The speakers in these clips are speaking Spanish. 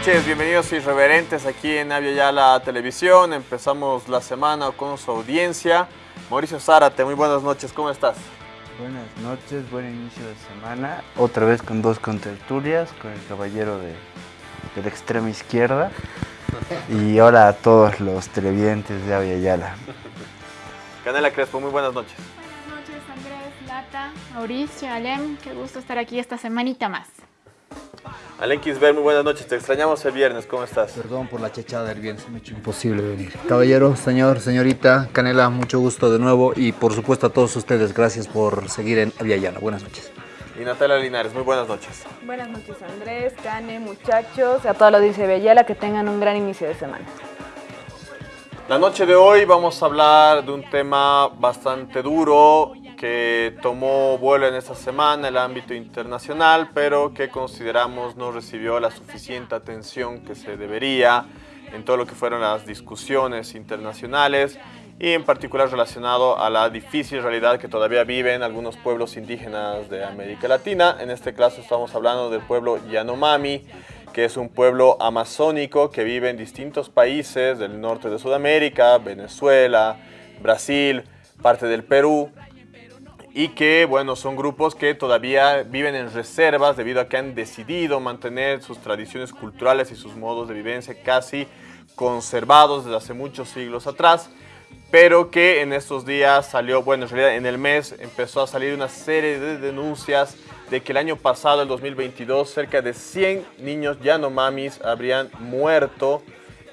buenas noches, bienvenidos irreverentes aquí en Avia Yala Televisión. Empezamos la semana con su audiencia. Mauricio Zárate, muy buenas noches, ¿cómo estás? Buenas noches, buen inicio de semana. Otra vez con dos contertulias, con el caballero de, de la extrema izquierda. Y ahora a todos los televidentes de Avia Yala. Canela Crespo, muy buenas noches. Buenas noches, Andrés, Lata, Mauricio, Alem. Qué gusto estar aquí esta semanita más. Alen Kisber, muy buenas noches. Te extrañamos el viernes, ¿cómo estás? Perdón por la chechada del viernes, me ha hecho imposible venir. Caballero, señor, señorita, Canela, mucho gusto de nuevo y por supuesto a todos ustedes, gracias por seguir en Aviala. Buenas noches. Y Natalia Linares, muy buenas noches. Buenas noches Andrés, Cane, muchachos, a toda la audiencia de que tengan un gran inicio de semana. La noche de hoy vamos a hablar de un tema bastante duro que tomó vuelo en esta semana en el ámbito internacional, pero que consideramos no recibió la suficiente atención que se debería en todo lo que fueron las discusiones internacionales y en particular relacionado a la difícil realidad que todavía viven algunos pueblos indígenas de América Latina. En este caso estamos hablando del pueblo Yanomami, que es un pueblo amazónico que vive en distintos países del norte de Sudamérica, Venezuela, Brasil, parte del Perú, y que, bueno, son grupos que todavía viven en reservas debido a que han decidido mantener sus tradiciones culturales y sus modos de vivencia casi conservados desde hace muchos siglos atrás, pero que en estos días salió, bueno, en realidad en el mes empezó a salir una serie de denuncias de que el año pasado, el 2022, cerca de 100 niños yanomamis habrían muerto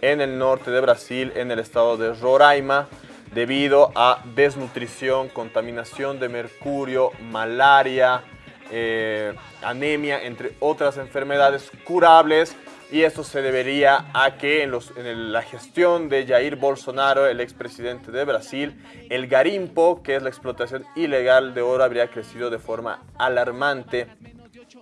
en el norte de Brasil, en el estado de Roraima, debido a desnutrición, contaminación de mercurio, malaria, eh, anemia, entre otras enfermedades curables. Y esto se debería a que en, en la gestión de Jair Bolsonaro, el expresidente de Brasil, el garimpo, que es la explotación ilegal de oro, habría crecido de forma alarmante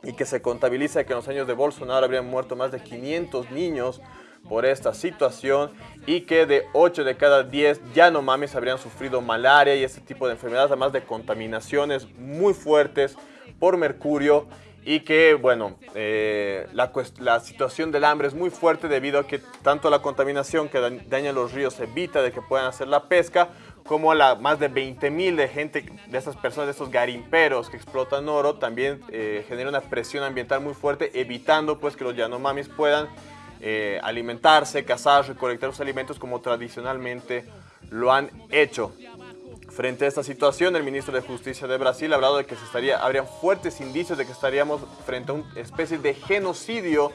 y que se contabiliza que en los años de Bolsonaro habrían muerto más de 500 niños por esta situación y que de 8 de cada 10 mames habrían sufrido malaria y este tipo de enfermedades, además de contaminaciones muy fuertes por mercurio y que, bueno, eh, la, la, situación del hambre es muy fuerte debido a que tanto la contaminación que daña los ríos evita de que puedan hacer la pesca, como la más de 20 mil de gente, de estas personas, de estos garimperos que explotan oro, también eh, genera una presión ambiental muy fuerte, evitando pues que los yanomamis puedan eh, alimentarse, cazar, recolectar los alimentos como tradicionalmente lo han hecho. Frente a esta situación, el ministro de Justicia de Brasil ha hablado de que se estaría, habrían fuertes indicios de que estaríamos frente a una especie de genocidio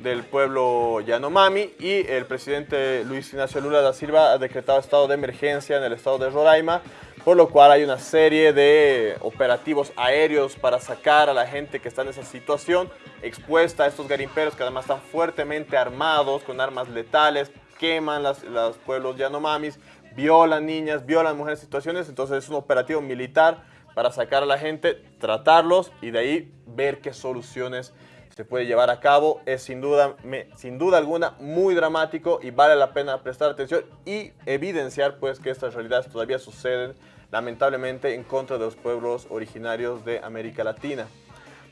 del pueblo Yanomami y el presidente Luis Ignacio Lula da Silva ha decretado estado de emergencia en el estado de Roraima por lo cual hay una serie de operativos aéreos para sacar a la gente que está en esa situación expuesta a estos garimperos que además están fuertemente armados con armas letales, queman los pueblos yanomamis, violan niñas, violan mujeres en situaciones, entonces es un operativo militar para sacar a la gente, tratarlos y de ahí ver qué soluciones se puede llevar a cabo. Es sin duda, sin duda alguna muy dramático y vale la pena prestar atención y evidenciar pues que estas realidades todavía suceden lamentablemente en contra de los pueblos originarios de América Latina.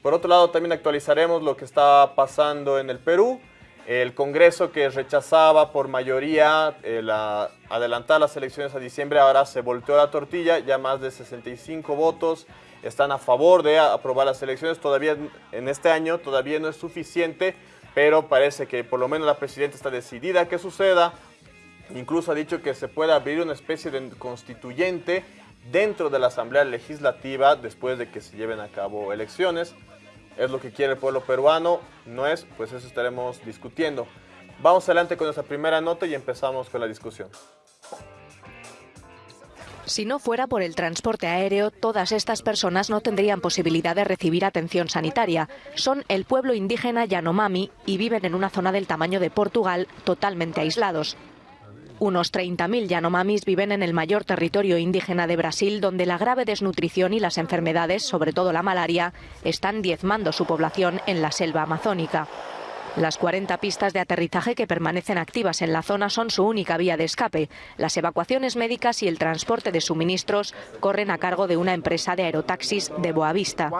Por otro lado, también actualizaremos lo que está pasando en el Perú. El Congreso que rechazaba por mayoría eh, la, adelantar las elecciones a diciembre, ahora se volteó la tortilla, ya más de 65 votos están a favor de aprobar las elecciones. Todavía en este año todavía no es suficiente, pero parece que por lo menos la presidenta está decidida a que suceda. Incluso ha dicho que se puede abrir una especie de constituyente dentro de la Asamblea Legislativa después de que se lleven a cabo elecciones. Es lo que quiere el pueblo peruano, no es, pues eso estaremos discutiendo. Vamos adelante con nuestra primera nota y empezamos con la discusión. Si no fuera por el transporte aéreo, todas estas personas no tendrían posibilidad de recibir atención sanitaria. Son el pueblo indígena Yanomami y viven en una zona del tamaño de Portugal totalmente aislados. Unos 30.000 Yanomamis viven en el mayor territorio indígena de Brasil, donde la grave desnutrición y las enfermedades, sobre todo la malaria, están diezmando su población en la selva amazónica. Las 40 pistas de aterrizaje que permanecen activas en la zona son su única vía de escape. Las evacuaciones médicas y el transporte de suministros corren a cargo de una empresa de aerotaxis de Boavista.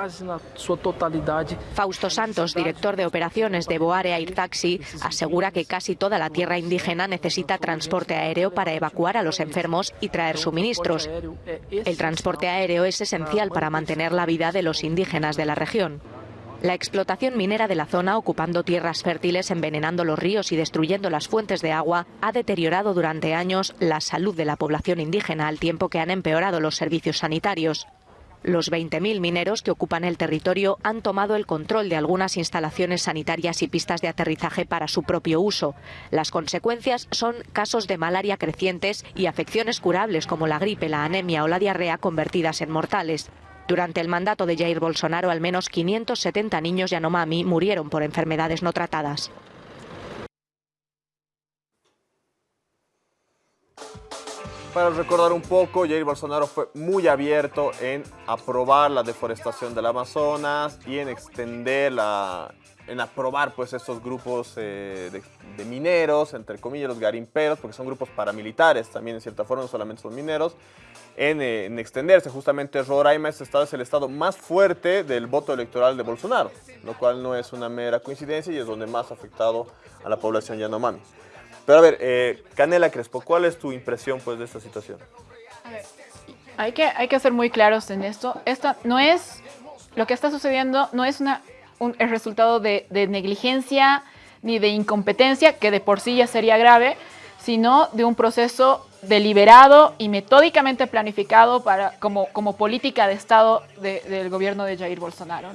Fausto Santos, director de operaciones de Boare Air Taxi, asegura que casi toda la tierra indígena necesita transporte aéreo para evacuar a los enfermos y traer suministros. El transporte aéreo es esencial para mantener la vida de los indígenas de la región. La explotación minera de la zona, ocupando tierras fértiles, envenenando los ríos y destruyendo las fuentes de agua, ha deteriorado durante años la salud de la población indígena al tiempo que han empeorado los servicios sanitarios. Los 20.000 mineros que ocupan el territorio han tomado el control de algunas instalaciones sanitarias y pistas de aterrizaje para su propio uso. Las consecuencias son casos de malaria crecientes y afecciones curables como la gripe, la anemia o la diarrea convertidas en mortales. Durante el mandato de Jair Bolsonaro, al menos 570 niños Yanomami murieron por enfermedades no tratadas. Para recordar un poco, Jair Bolsonaro fue muy abierto en aprobar la deforestación del Amazonas y en extender la, en aprobar pues estos grupos eh, de, de, mineros, entre comillas los garimperos, porque son grupos paramilitares también en cierta forma, no solamente son mineros, en, eh, en extenderse. Justamente Roraima, este estado es el estado más fuerte del voto electoral de Bolsonaro, lo cual no es una mera coincidencia y es donde más ha afectado a la población Yanomami. Pero a ver, eh, Canela Crespo, ¿cuál es tu impresión pues, de esta situación? A ver, hay que, hay que ser muy claros en esto. Esto no es, lo que está sucediendo no es una, un, el resultado de, negligencia ni de incompetencia, que de por sí ya sería grave, sino de un proceso deliberado y metódicamente planificado como, política de Estado de, del gobierno de Jair Bolsonaro.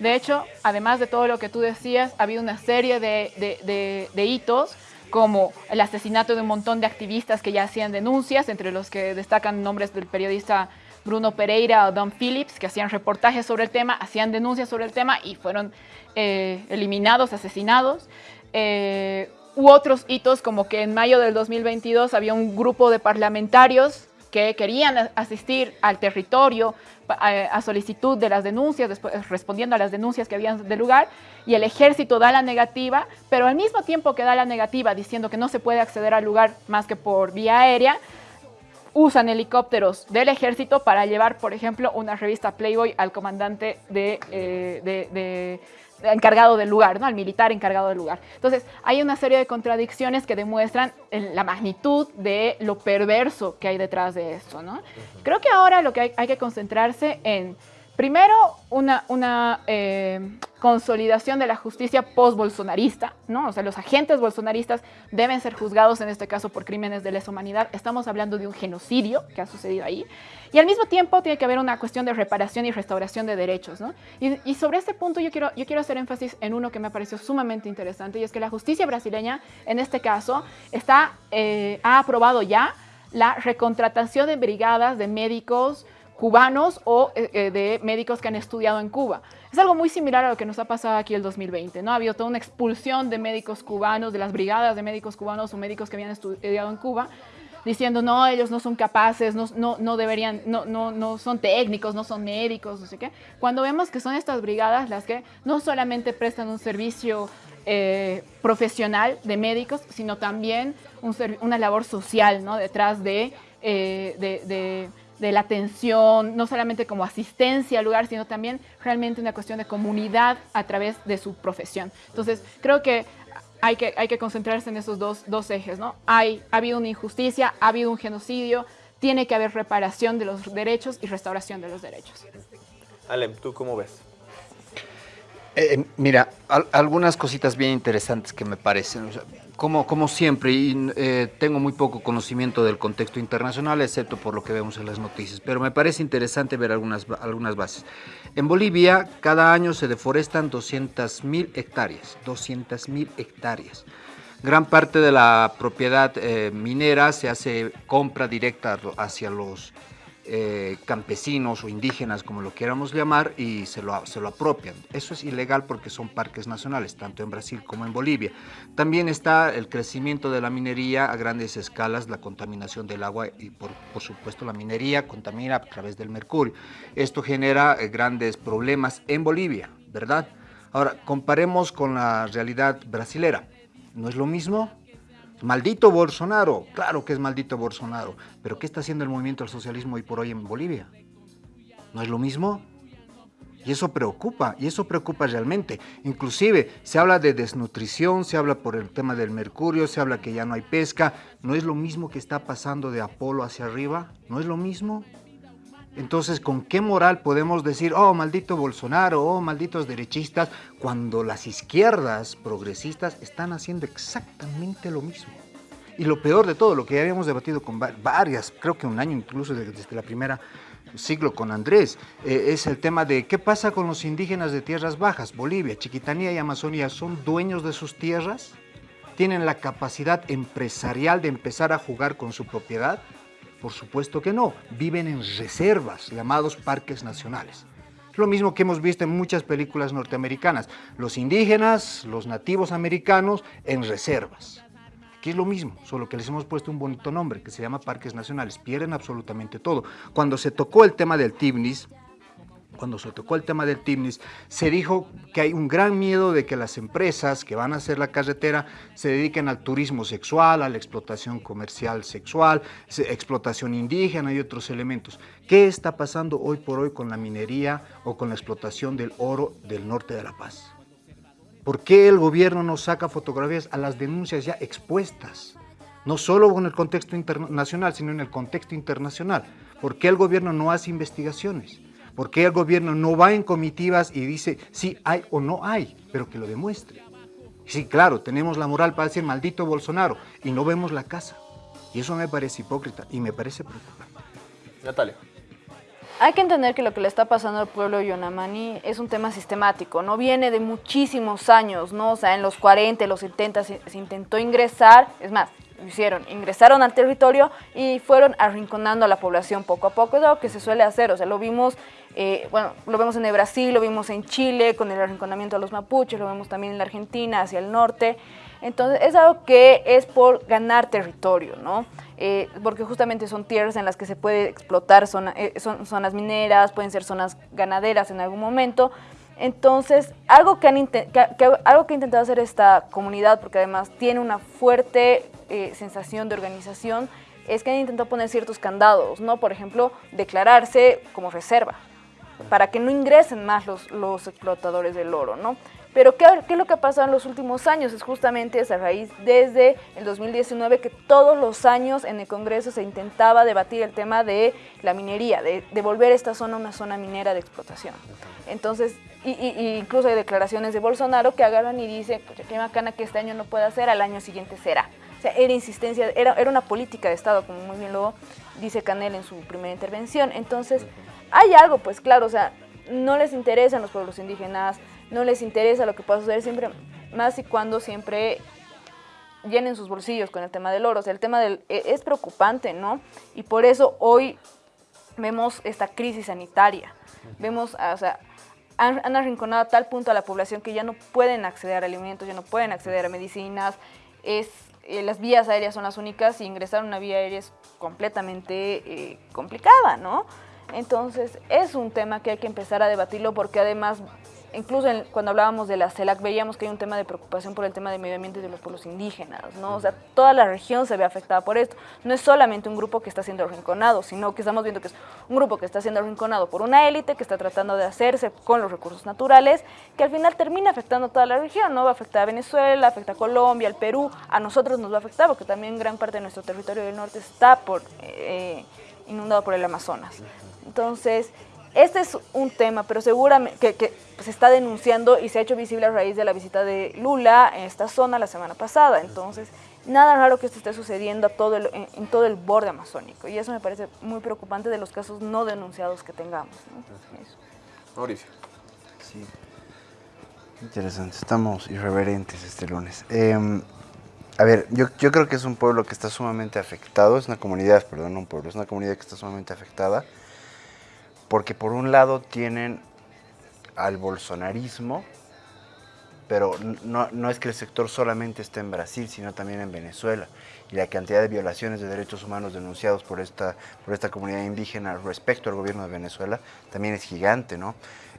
De hecho, además de todo lo que tú decías, ha habido una serie de hitos como el asesinato de un montón de activistas que ya hacían denuncias, entre los que destacan nombres del periodista Bruno Pereira o Don Phillips, que hacían reportajes sobre el tema, hacían denuncias sobre el tema y fueron eh, eliminados, asesinados. Eh, u otros hitos como que en mayo del 2022 había un grupo de parlamentarios que querían asistir al territorio a, solicitud de las denuncias, después, respondiendo a las denuncias que habían de lugar, y el ejército da la negativa, pero al mismo tiempo que da la negativa diciendo que no se puede acceder al lugar más que por vía aérea, usan helicópteros del ejército para llevar, por ejemplo, una revista Playboy al comandante de, eh, de, de encargado del lugar, ¿no? al militar encargado del lugar. Entonces, hay una serie de contradicciones que demuestran la magnitud de lo perverso que hay detrás de esto. ¿no? Creo que ahora lo que hay, hay que concentrarse en, primero, una, una eh, consolidación de la justicia post-bolsonarista, ¿no? O sea, los agentes bolsonaristas deben ser juzgados, en este caso, por crímenes de lesa humanidad. Estamos hablando de un genocidio que ha sucedido ahí. Y al mismo tiempo tiene que haber una cuestión de reparación y restauración de derechos, ¿no? Y, y sobre este punto yo quiero, yo quiero hacer énfasis en uno que me pareció sumamente interesante, y es que la justicia brasileña, en este caso, está, eh, ha aprobado ya la recontratación de brigadas de médicos cubanos o eh, de médicos que han estudiado en Cuba. Es algo muy similar a lo que nos ha pasado aquí el 2020, ¿no? Ha habido toda una expulsión de médicos cubanos, de las brigadas de médicos cubanos o médicos que habían estudiado en Cuba, diciendo, no, ellos no son capaces, no, no, no deberían, no, no, no son técnicos, no son médicos, no sé qué. Cuando vemos que son estas brigadas las que no solamente prestan un servicio eh, profesional de médicos, sino también un, una labor social, ¿no? Detrás de, eh, de, de de la atención, no solamente como asistencia al lugar, sino también realmente una cuestión de comunidad a través de su profesión. Entonces, creo que hay que, hay que concentrarse en esos dos, dos ejes, ¿no? Hay, ha habido una injusticia, ha habido un genocidio, tiene que haber reparación de los derechos y restauración de los derechos. Alem, ¿tú cómo ves? Eh, mira, al, algunas cositas bien interesantes que me parecen. O sea, como, como, siempre, y, eh, tengo muy poco conocimiento del contexto internacional, excepto por lo que vemos en las noticias, pero me parece interesante ver algunas, algunas bases. En Bolivia, cada año se deforestan 200.000 hectáreas, 200.000 hectáreas. Gran parte de la propiedad eh, minera se hace compra directa hacia los eh, campesinos o indígenas, como lo queramos llamar, y se lo, se lo apropian. Eso es ilegal porque son parques nacionales, tanto en Brasil como en Bolivia. También está el crecimiento de la minería a grandes escalas, la contaminación del agua y por, por supuesto la minería contamina a través del mercurio. Esto genera eh, grandes problemas en Bolivia, ¿verdad? Ahora, comparemos con la realidad brasilera. ¿No es lo mismo? Maldito Bolsonaro, claro que es maldito Bolsonaro, pero ¿qué está haciendo el movimiento del socialismo hoy por hoy en Bolivia? ¿No es lo mismo? Y eso preocupa, y eso preocupa realmente. Inclusive se habla de desnutrición, se habla por el tema del mercurio, se habla que ya no hay pesca. ¿No es lo mismo que está pasando de Apolo hacia arriba? ¿No es lo mismo? Entonces, ¿con qué moral podemos decir, oh, maldito Bolsonaro, oh, malditos derechistas, cuando las izquierdas progresistas están haciendo exactamente lo mismo? Y lo peor de todo, lo que ya habíamos debatido con varias, creo que un año incluso desde la primera siglo con Andrés, eh, es el tema de qué pasa con los indígenas de tierras bajas, Bolivia, Chiquitanía y Amazonía, ¿son dueños de sus tierras? ¿Tienen la capacidad empresarial de empezar a jugar con su propiedad? Por supuesto que no, viven en reservas, llamados parques nacionales. Es lo mismo que hemos visto en muchas películas norteamericanas, los indígenas, los nativos americanos en reservas. Aquí es lo mismo, solo que les hemos puesto un bonito nombre que se llama Parques Nacionales, pierden absolutamente todo. Cuando se tocó el tema del Tibnis, cuando se tocó el tema del Timnis, se dijo que hay un gran miedo de que las empresas que van a hacer la carretera se dediquen al turismo sexual, a la explotación comercial sexual, explotación indígena y otros elementos. ¿Qué está pasando hoy por hoy con la minería o con la explotación del oro del norte de La Paz? ¿Por qué el gobierno no saca fotografías a las denuncias ya expuestas? No solo en el contexto internacional, sino en el contexto internacional. ¿Por qué el gobierno no hace investigaciones? ¿Por qué el gobierno no va en comitivas y dice si hay o no hay, pero que lo demuestre? Sí, claro, tenemos la moral para decir maldito Bolsonaro y no vemos la casa. Y eso me parece hipócrita y me parece preocupante. Natalia. Hay que entender que lo que le está pasando al pueblo de Yonamani es un tema sistemático, no viene de muchísimos años, ¿no? O sea, en los 40, los 70 se, se intentó ingresar, es más, hicieron, ingresaron al territorio y fueron arrinconando a la población poco a poco, es algo que se suele hacer, o sea, lo vimos eh, bueno, lo vemos en Brasil, lo vimos en Chile con el arrinconamiento de los mapuches, lo vemos también en la Argentina, hacia el norte. Entonces, es algo que es por ganar territorio, ¿no? Eh, porque justamente son tierras en las que se puede explotar, eh, son zonas mineras, pueden ser zonas ganaderas en algún momento. Entonces, algo que, han algo que ha intentado hacer esta comunidad, porque además tiene una fuerte sensación de organización, es que han intentado poner ciertos candados, ¿no? Por ejemplo, declararse como reserva, para que no ingresen más los, los explotadores del oro, ¿no? Pero ¿qué, ¿qué, es lo que ha pasado en los últimos años? Es justamente esa raíz desde el 2019 que todos los años en el Congreso se intentaba debatir el tema de la minería, de, de volver esta zona una zona minera de explotación. Entonces, y, incluso hay declaraciones de Bolsonaro que agarran y dicen, qué bacana que este año no pueda ser, al año siguiente será. O sea, era insistencia, era, era una política de Estado, como muy bien lo dice Canel en su primera intervención. Entonces, hay algo, pues claro, o sea, no les interesan los pueblos indígenas, no les interesa lo que pueda suceder siempre, más y cuando siempre llenen sus bolsillos con el tema del oro. O sea, el tema del, e, es preocupante, ¿no? Y por eso hoy vemos esta crisis sanitaria. Vemos, o sea, han, han, arrinconado a tal punto a la población que ya no pueden acceder a alimentos, ya no pueden acceder a medicinas. Es, eh, las vías aéreas son las únicas y ingresar a una vía aérea es completamente eh, complicada, ¿no? Entonces, es un tema que hay que empezar a debatirlo porque además, incluso cuando hablábamos de la CELAC, veíamos que hay un tema de preocupación por el tema de medio ambiente de los pueblos indígenas, ¿no? O sea, toda la región se ve afectada por esto. No es solamente un grupo que está siendo arrinconado, sino que estamos viendo que es un grupo que está siendo arrinconado por una élite que está tratando de hacerse con los recursos naturales, que al final termina afectando a toda la región, ¿no? Va a afectar a Venezuela, afecta a Colombia, al Perú, a nosotros nos va a afectar porque también gran parte de nuestro territorio del norte está por, eh, inundado por el Amazonas. Entonces, este es un tema, pero seguramente que, se está denunciando y se ha hecho visible a raíz de la visita de Lula en esta zona la semana pasada. Entonces, nada raro que esto esté sucediendo todo en, todo el borde amazónico. Y eso me parece muy preocupante de los casos no denunciados que tengamos. Mauricio. Sí. Interesante. Estamos irreverentes este lunes. Eh, a ver, yo, yo creo que es un pueblo que está sumamente afectado. Es una comunidad, perdón, no un pueblo. Es una comunidad que está sumamente afectada porque por un lado tienen al bolsonarismo, pero no, no, es que el sector solamente esté en Brasil, sino también en Venezuela. Y la cantidad de violaciones de derechos humanos denunciados por esta, por esta comunidad indígena respecto al gobierno de Venezuela también es gigante, ¿no?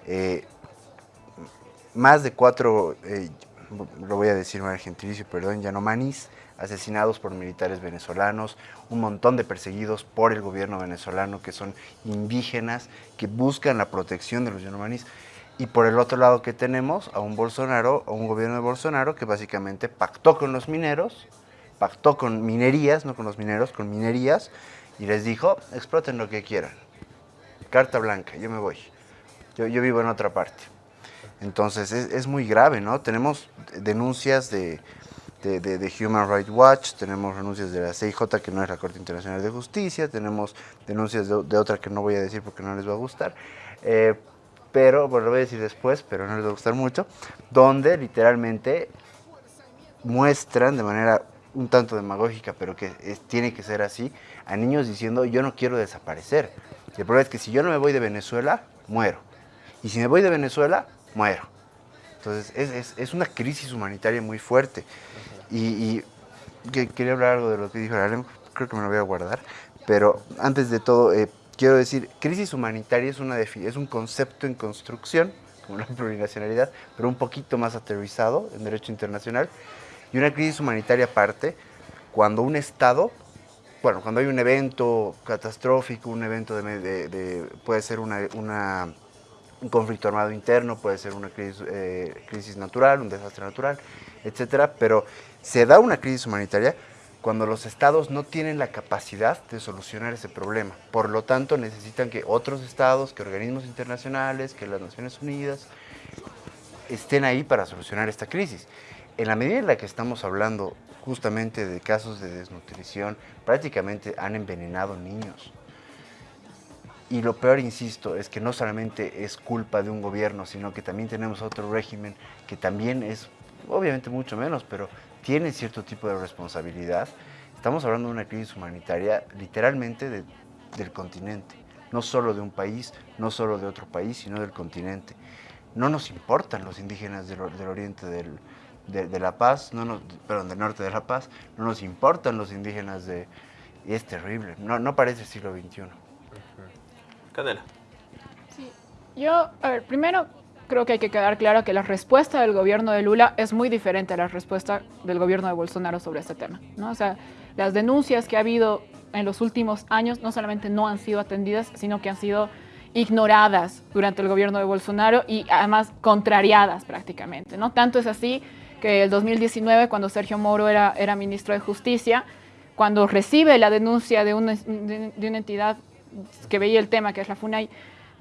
Eh, más de cuatro, eh, lo voy a decir en gentilicio, perdón, Yanomanis, asesinados por militares venezolanos, un montón de perseguidos por el gobierno venezolano que son indígenas, que buscan la protección de los Yanomanis. Y por el otro lado que tenemos a un Bolsonaro, a un gobierno de Bolsonaro que básicamente pactó con los mineros, pactó con minerías, no con los mineros, con minerías, y les dijo, exploten lo que quieran. Carta blanca, yo me voy. Yo, yo vivo en otra parte. Entonces es, muy grave, ¿no? Tenemos denuncias de, de, Human Rights Watch, tenemos denuncias de la CIJ, que no es la Corte Internacional de Justicia, tenemos denuncias de, otra que no voy a decir porque no les va a gustar, eh, pero, bueno, lo voy a decir después, pero no les va a gustar mucho, donde literalmente muestran de manera un tanto demagógica, pero que tiene que ser así, a niños diciendo yo no quiero desaparecer. Y el problema es que si yo no me voy de Venezuela, muero. Y si me voy de Venezuela, muero. Entonces, es, es, una crisis humanitaria muy fuerte. Y, quería hablar algo de lo que dijo Alem, creo que me lo voy a guardar. Pero antes de todo, eh, quiero decir, crisis humanitaria es, una es un concepto en construcción, como la plurinacionalidad, pero un poquito más aterrizado en derecho internacional. Y una crisis humanitaria aparte, cuando un Estado, bueno, cuando hay un evento catastrófico, un evento de, de puede ser una, una un conflicto armado interno, puede ser una crisis, eh, crisis natural, un desastre natural, etcétera, pero se da una crisis humanitaria cuando los estados no tienen la capacidad de solucionar ese problema. Por lo tanto, necesitan que otros estados, que organismos internacionales, que las Naciones Unidas estén ahí para solucionar esta crisis. En la medida en la que estamos hablando justamente de casos de desnutrición, prácticamente han envenenado niños. Y lo peor, insisto, es que no solamente es culpa de un gobierno, sino que también tenemos otro régimen que también es, obviamente mucho menos, pero tiene cierto tipo de responsabilidad. Estamos hablando de una crisis humanitaria literalmente del continente, no solo de un país, no solo de otro país, sino del continente. No nos importan los indígenas del, oriente de, La Paz, no nos, perdón, del norte de La Paz, no nos importan los indígenas de... Y es terrible, no, no parece el siglo XXI. Canela. Sí. Yo, a ver, primero creo que hay que quedar claro que la respuesta del gobierno de Lula es muy diferente a la respuesta del gobierno de Bolsonaro sobre este tema. ¿no? O sea, las denuncias que ha habido en los últimos años no solamente no han sido atendidas, sino que han sido ignoradas durante el gobierno de Bolsonaro y además contrariadas prácticamente. ¿no? Tanto es así que el 2019, cuando Sergio Moro era, era ministro de Justicia, cuando recibe la denuncia de una, de una entidad que veía el tema, que es la FUNAI,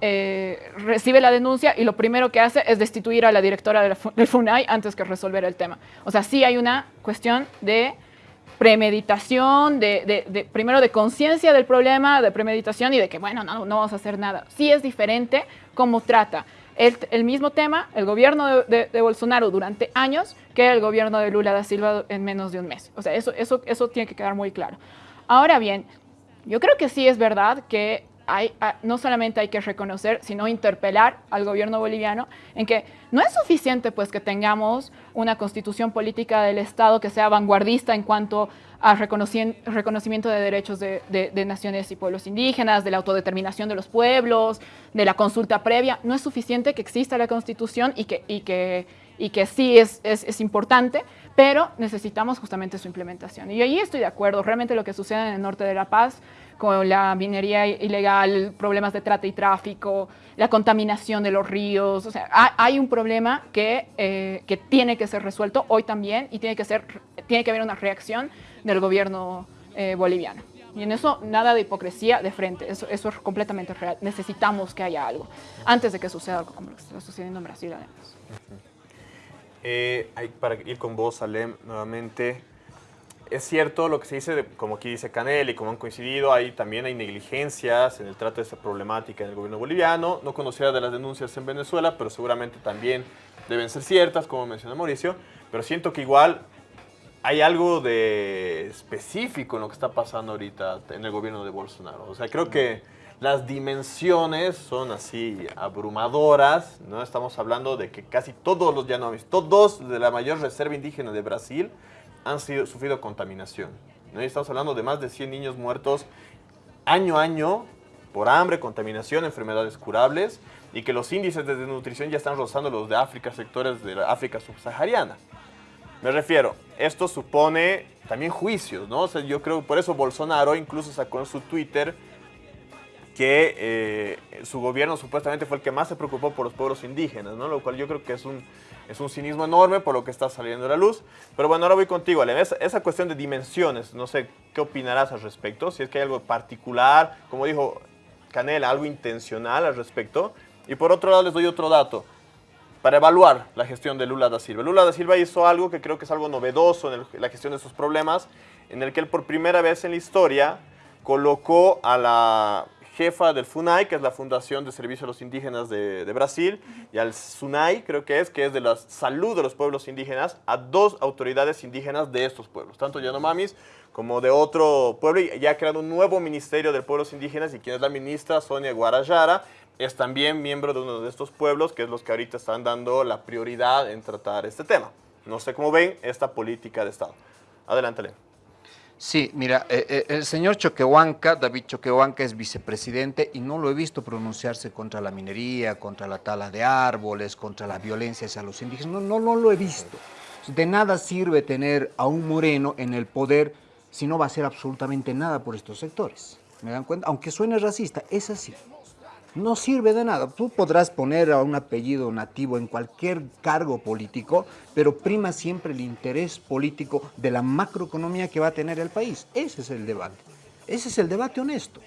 eh, recibe la denuncia y lo primero que hace es destituir a la directora del FUNAI antes que resolver el tema. O sea, sí hay una cuestión de premeditación, de, primero de conciencia del problema, de premeditación y de que, bueno, no, no vamos a hacer nada. Sí es diferente cómo trata el, mismo tema el gobierno de, Bolsonaro durante años que el gobierno de Lula da Silva en menos de un mes. O sea, eso tiene que quedar muy claro. Ahora bien, yo creo que sí es verdad que ah, no solamente hay que reconocer, sino interpelar al gobierno boliviano en que no es suficiente pues que tengamos una constitución política del Estado que sea vanguardista en cuanto a reconocimiento de derechos de, naciones y pueblos indígenas, de la autodeterminación de los pueblos, de la consulta previa. No es suficiente que exista la constitución y que, sí es importante, pero necesitamos justamente su implementación. Y ahí estoy de acuerdo, realmente lo que sucede en el norte de La Paz con la minería ilegal, problemas de trata y tráfico, la contaminación de los ríos, o sea, hay un problema que, eh, que tiene que ser resuelto hoy también y tiene que, ser, tiene que haber una reacción del gobierno eh, boliviano. Y en eso nada de hipocresía de frente, eso, eso es completamente real. Necesitamos que haya algo antes de que suceda algo como lo que está sucediendo en Brasil además. Eh, para ir con vos, Salem, nuevamente, es cierto lo que se dice, como aquí dice Canel y como han coincidido, hay, también hay negligencias en el trato de esta problemática en el gobierno boliviano. No conocía de las denuncias en Venezuela, pero seguramente también deben ser ciertas, como mencionó Mauricio. Pero siento que igual hay algo de específico en lo que está pasando ahorita en el gobierno de Bolsonaro. O sea, creo que las dimensiones son así abrumadoras, ¿no? Estamos hablando de que casi todos los llanovis, todos de la mayor reserva indígena de Brasil han sido, sufrido contaminación. ¿no? Estamos hablando de más de 100 niños muertos año a año por hambre, contaminación, enfermedades curables y que los índices de desnutrición ya están rozando los de África, sectores de África subsahariana. Me refiero, esto supone también juicios, ¿no? Yo creo, por eso Bolsonaro incluso sacó en su Twitter que eh, su gobierno supuestamente fue el que más se preocupó por los pueblos indígenas, ¿no? Lo cual yo creo que es un, es un cinismo enorme por lo que está saliendo a la luz. Pero bueno, ahora voy contigo, Ale. Esa, esa cuestión de dimensiones, no sé, ¿qué opinarás al respecto? Si es que hay algo particular, como dijo Canela, algo intencional al respecto. Y por otro lado les doy otro dato para evaluar la gestión de Lula da Silva. Lula da Silva hizo algo que creo que es algo novedoso en la gestión de esos problemas, en el que él por primera vez en la historia colocó a la jefa del FUNAI, que es la Fundación de Servicio a los Indígenas de, de, Brasil, y al SUNAI, creo que es, que es de la salud de los pueblos indígenas, a dos autoridades indígenas de estos pueblos, tanto Yanomamis como de otro pueblo, y ya ha creado un nuevo Ministerio de Pueblos Indígenas, y quien es la ministra, Sonia Guarayara, es también miembro de uno de estos pueblos, que es los que ahorita están dando la prioridad en tratar este tema. No sé cómo ven esta política de Estado. Adelante, Len. Sí, mira, eh, eh, el señor Choquehuanca, David Choquehuanca es vicepresidente y no lo he visto pronunciarse contra la minería, contra la tala de árboles, contra la violencia hacia los indígenas. No, no, no lo he visto. De nada sirve tener a un moreno en el poder si no va a hacer absolutamente nada por estos sectores. ¿Me dan cuenta? Aunque suene racista, es así no sirve de nada. Tú podrás poner a un apellido nativo en cualquier cargo político, pero prima siempre el interés político de la macroeconomía que va a tener el país. Ese es el debate. Ese es el debate honesto.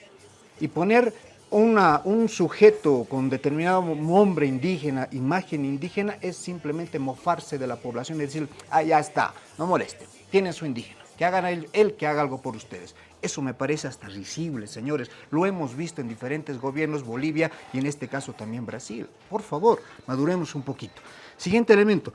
Y poner un sujeto con determinado nombre indígena, imagen indígena, es simplemente mofarse de la población y decir, ah, ya está, no moleste, tiene su indígena, que hagan él, él que haga algo por ustedes. Eso me parece hasta risible, señores. Lo hemos visto en diferentes gobiernos, Bolivia y en este caso también Brasil. Por favor, maduremos un poquito. Siguiente elemento.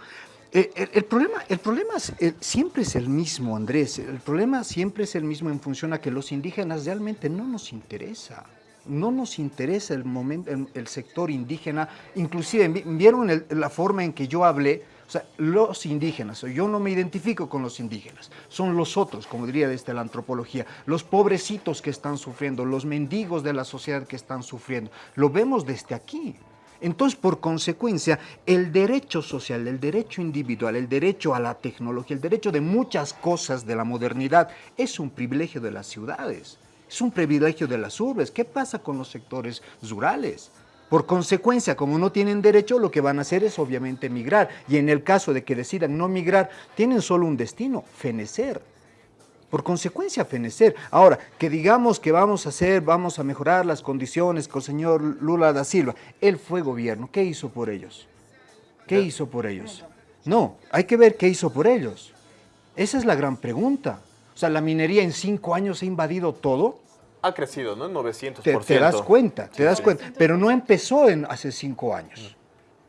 Eh, el, problema, el problema siempre es el mismo, Andrés. El problema siempre es el mismo en función a que los indígenas realmente no nos interesa. No nos interesa el, momento, el, sector indígena. Inclusive, ¿vieron la forma en que yo hablé? O sea, los indígenas, yo no me identifico con los indígenas, son los otros, como diría desde la antropología, los pobrecitos que están sufriendo, los mendigos de la sociedad que están sufriendo. Lo vemos desde aquí. Entonces, por consecuencia, el derecho social, el derecho individual, el derecho a la tecnología, el derecho de muchas cosas de la modernidad es un privilegio de las ciudades, es un privilegio de las urbes. ¿Qué pasa con los sectores rurales? Por consecuencia, como no tienen derecho, lo que van a hacer es obviamente migrar. Y en el caso de que decidan no migrar, tienen solo un destino, fenecer. Por consecuencia, fenecer. Ahora, que digamos que vamos a hacer, vamos a mejorar las condiciones con el señor Lula da Silva. Él fue gobierno. ¿Qué hizo por ellos? ¿Qué hizo por ellos? No, hay que ver qué hizo por ellos. Esa es la gran pregunta. O sea, la minería en cinco años ha invadido todo ha crecido, ¿no? En 900%. Te, te das cuenta, te das cuenta. Pero no empezó en hace cinco años.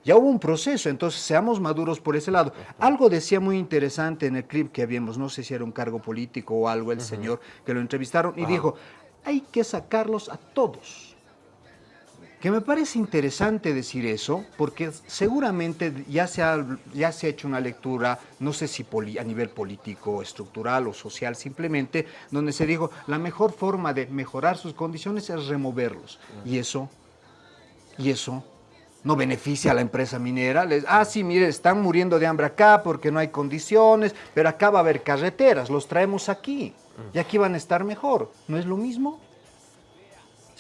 Ya hubo un proceso, entonces seamos maduros por ese lado. Algo decía muy interesante en el clip que habíamos, no sé si era un cargo político o algo, el señor que lo entrevistaron, y dijo, hay que sacarlos a todos que me parece interesante decir eso, porque seguramente ya se ha, ya se ha hecho una lectura, no sé si a nivel político, estructural o social simplemente, donde se dijo, la mejor forma de mejorar sus condiciones es removerlos. Y eso, y eso no beneficia a la empresa minera. Les, ah, sí, mire, están muriendo de hambre acá porque no hay condiciones, pero acá va a haber carreteras, los traemos aquí, y aquí van a estar mejor. ¿No es lo mismo?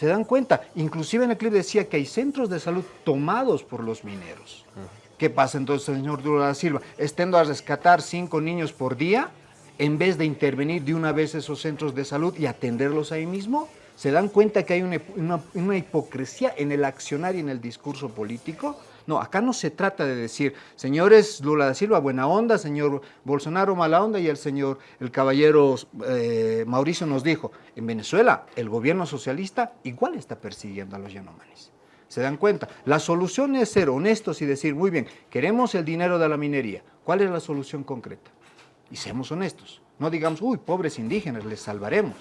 ¿Se dan cuenta? Inclusive en el clip decía que hay centros de salud tomados por los mineros. ¿Qué pasa entonces, señor Duro da Silva? Estendo a rescatar cinco niños por día en vez de intervenir de una vez esos centros de salud y atenderlos ahí mismo. ¿Se dan cuenta que hay una hipocresía en el accionar y en el discurso político? No, acá no se trata de decir, señores Lula da Silva, buena onda, señor Bolsonaro, mala onda, y el señor, el caballero eh, Mauricio nos dijo, en Venezuela el gobierno socialista igual está persiguiendo a los yanomanis. ¿Se dan cuenta? La solución es ser honestos y decir, muy bien, queremos el dinero de la minería. ¿Cuál es la solución concreta? Y seamos honestos. No digamos, uy, pobres indígenas, les salvaremos.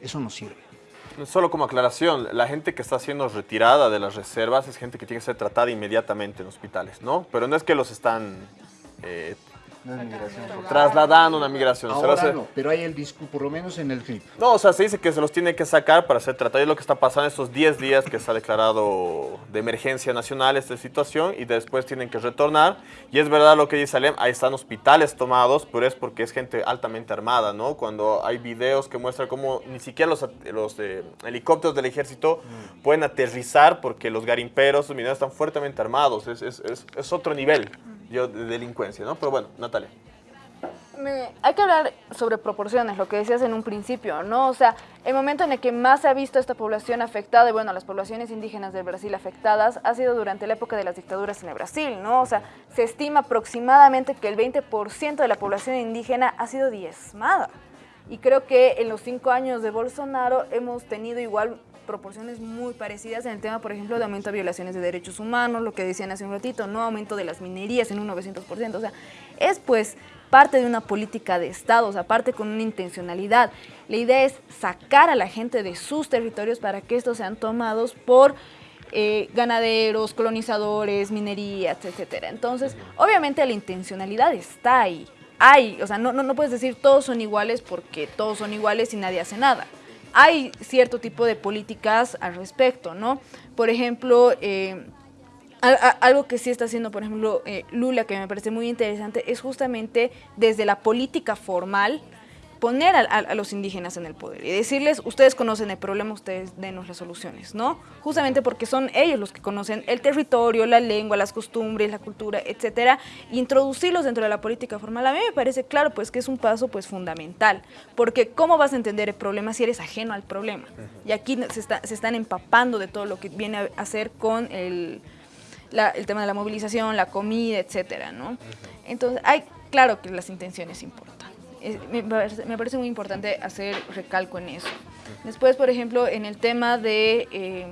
Eso no sirve. Solo como aclaración, la gente que está siendo retirada de las reservas es gente que tiene que ser tratada inmediatamente en hospitales, ¿no? Pero no es que los están eh, No es migración. trasladando una migración. Se Ahora hace- no, pero hay el discurso, por lo menos en el clip. No, o sea, se dice que se los tiene que sacar para ser tratados. Es lo que está pasando estos 10 días que se ha declarado de emergencia nacional esta situación y después tienen que retornar. Y es verdad lo que dice Alem, ahí están hospitales tomados, pero es porque es gente altamente armada, ¿no? Cuando hay videos que muestran cómo ni siquiera los, at- los eh, helicópteros del ejército pueden aterrizar porque los garimperos, los mineros están fuertemente armados. Es, es- es- es otro nivel yo, de delincuencia, ¿no? Pero bueno, Natalia. Hay que hablar sobre proporciones, lo que decías en un principio, ¿no? O sea, el momento en el que más se ha visto esta población afectada, y bueno, las poblaciones indígenas del Brasil afectadas, ha sido durante la época de las dictaduras en el Brasil, ¿no? O sea, se estima aproximadamente que el 20% de la población indígena ha sido diezmada. Y creo que en los cinco años de Bolsonaro hemos tenido igual proporciones muy parecidas en el tema, por ejemplo, de aumento de violaciones de derechos humanos, lo que decían hace un ratito, no aumento de las minerías en un 900%. O sea, es pues parte de una política de Estado, o sea, parte con una intencionalidad. La idea es sacar a la gente de sus territorios para que estos sean tomados por eh, ganaderos, colonizadores, minerías, etcétera. Entonces, obviamente la intencionalidad está ahí. Hay, o sea, no, no, no puedes decir todos son iguales porque todos son iguales y nadie hace nada. Hay cierto tipo de políticas al respecto, ¿no? Por ejemplo, eh, algo que sí está haciendo, por ejemplo, eh, Lula, que me parece muy interesante, es justamente desde la política formal poner a, a- a los indígenas en el poder y decirles, ustedes conocen el problema, ustedes denos las soluciones, ¿no? Justamente porque son ellos los que conocen el territorio, la lengua, las costumbres, la cultura, etcétera, e introducirlos dentro de la política formal. A mí me parece claro, pues, que es un paso, pues, fundamental, porque ¿cómo vas a entender el problema si eres ajeno al problema? Y aquí se, está- se están empapando de todo lo que viene a hacer con el la- el tema de la movilización, la comida, etcétera, ¿no? Entonces, hay, claro que las intenciones importan. Es- me, parece, me parece muy importante hacer recalco en eso. Después, por ejemplo, en el tema de, eh,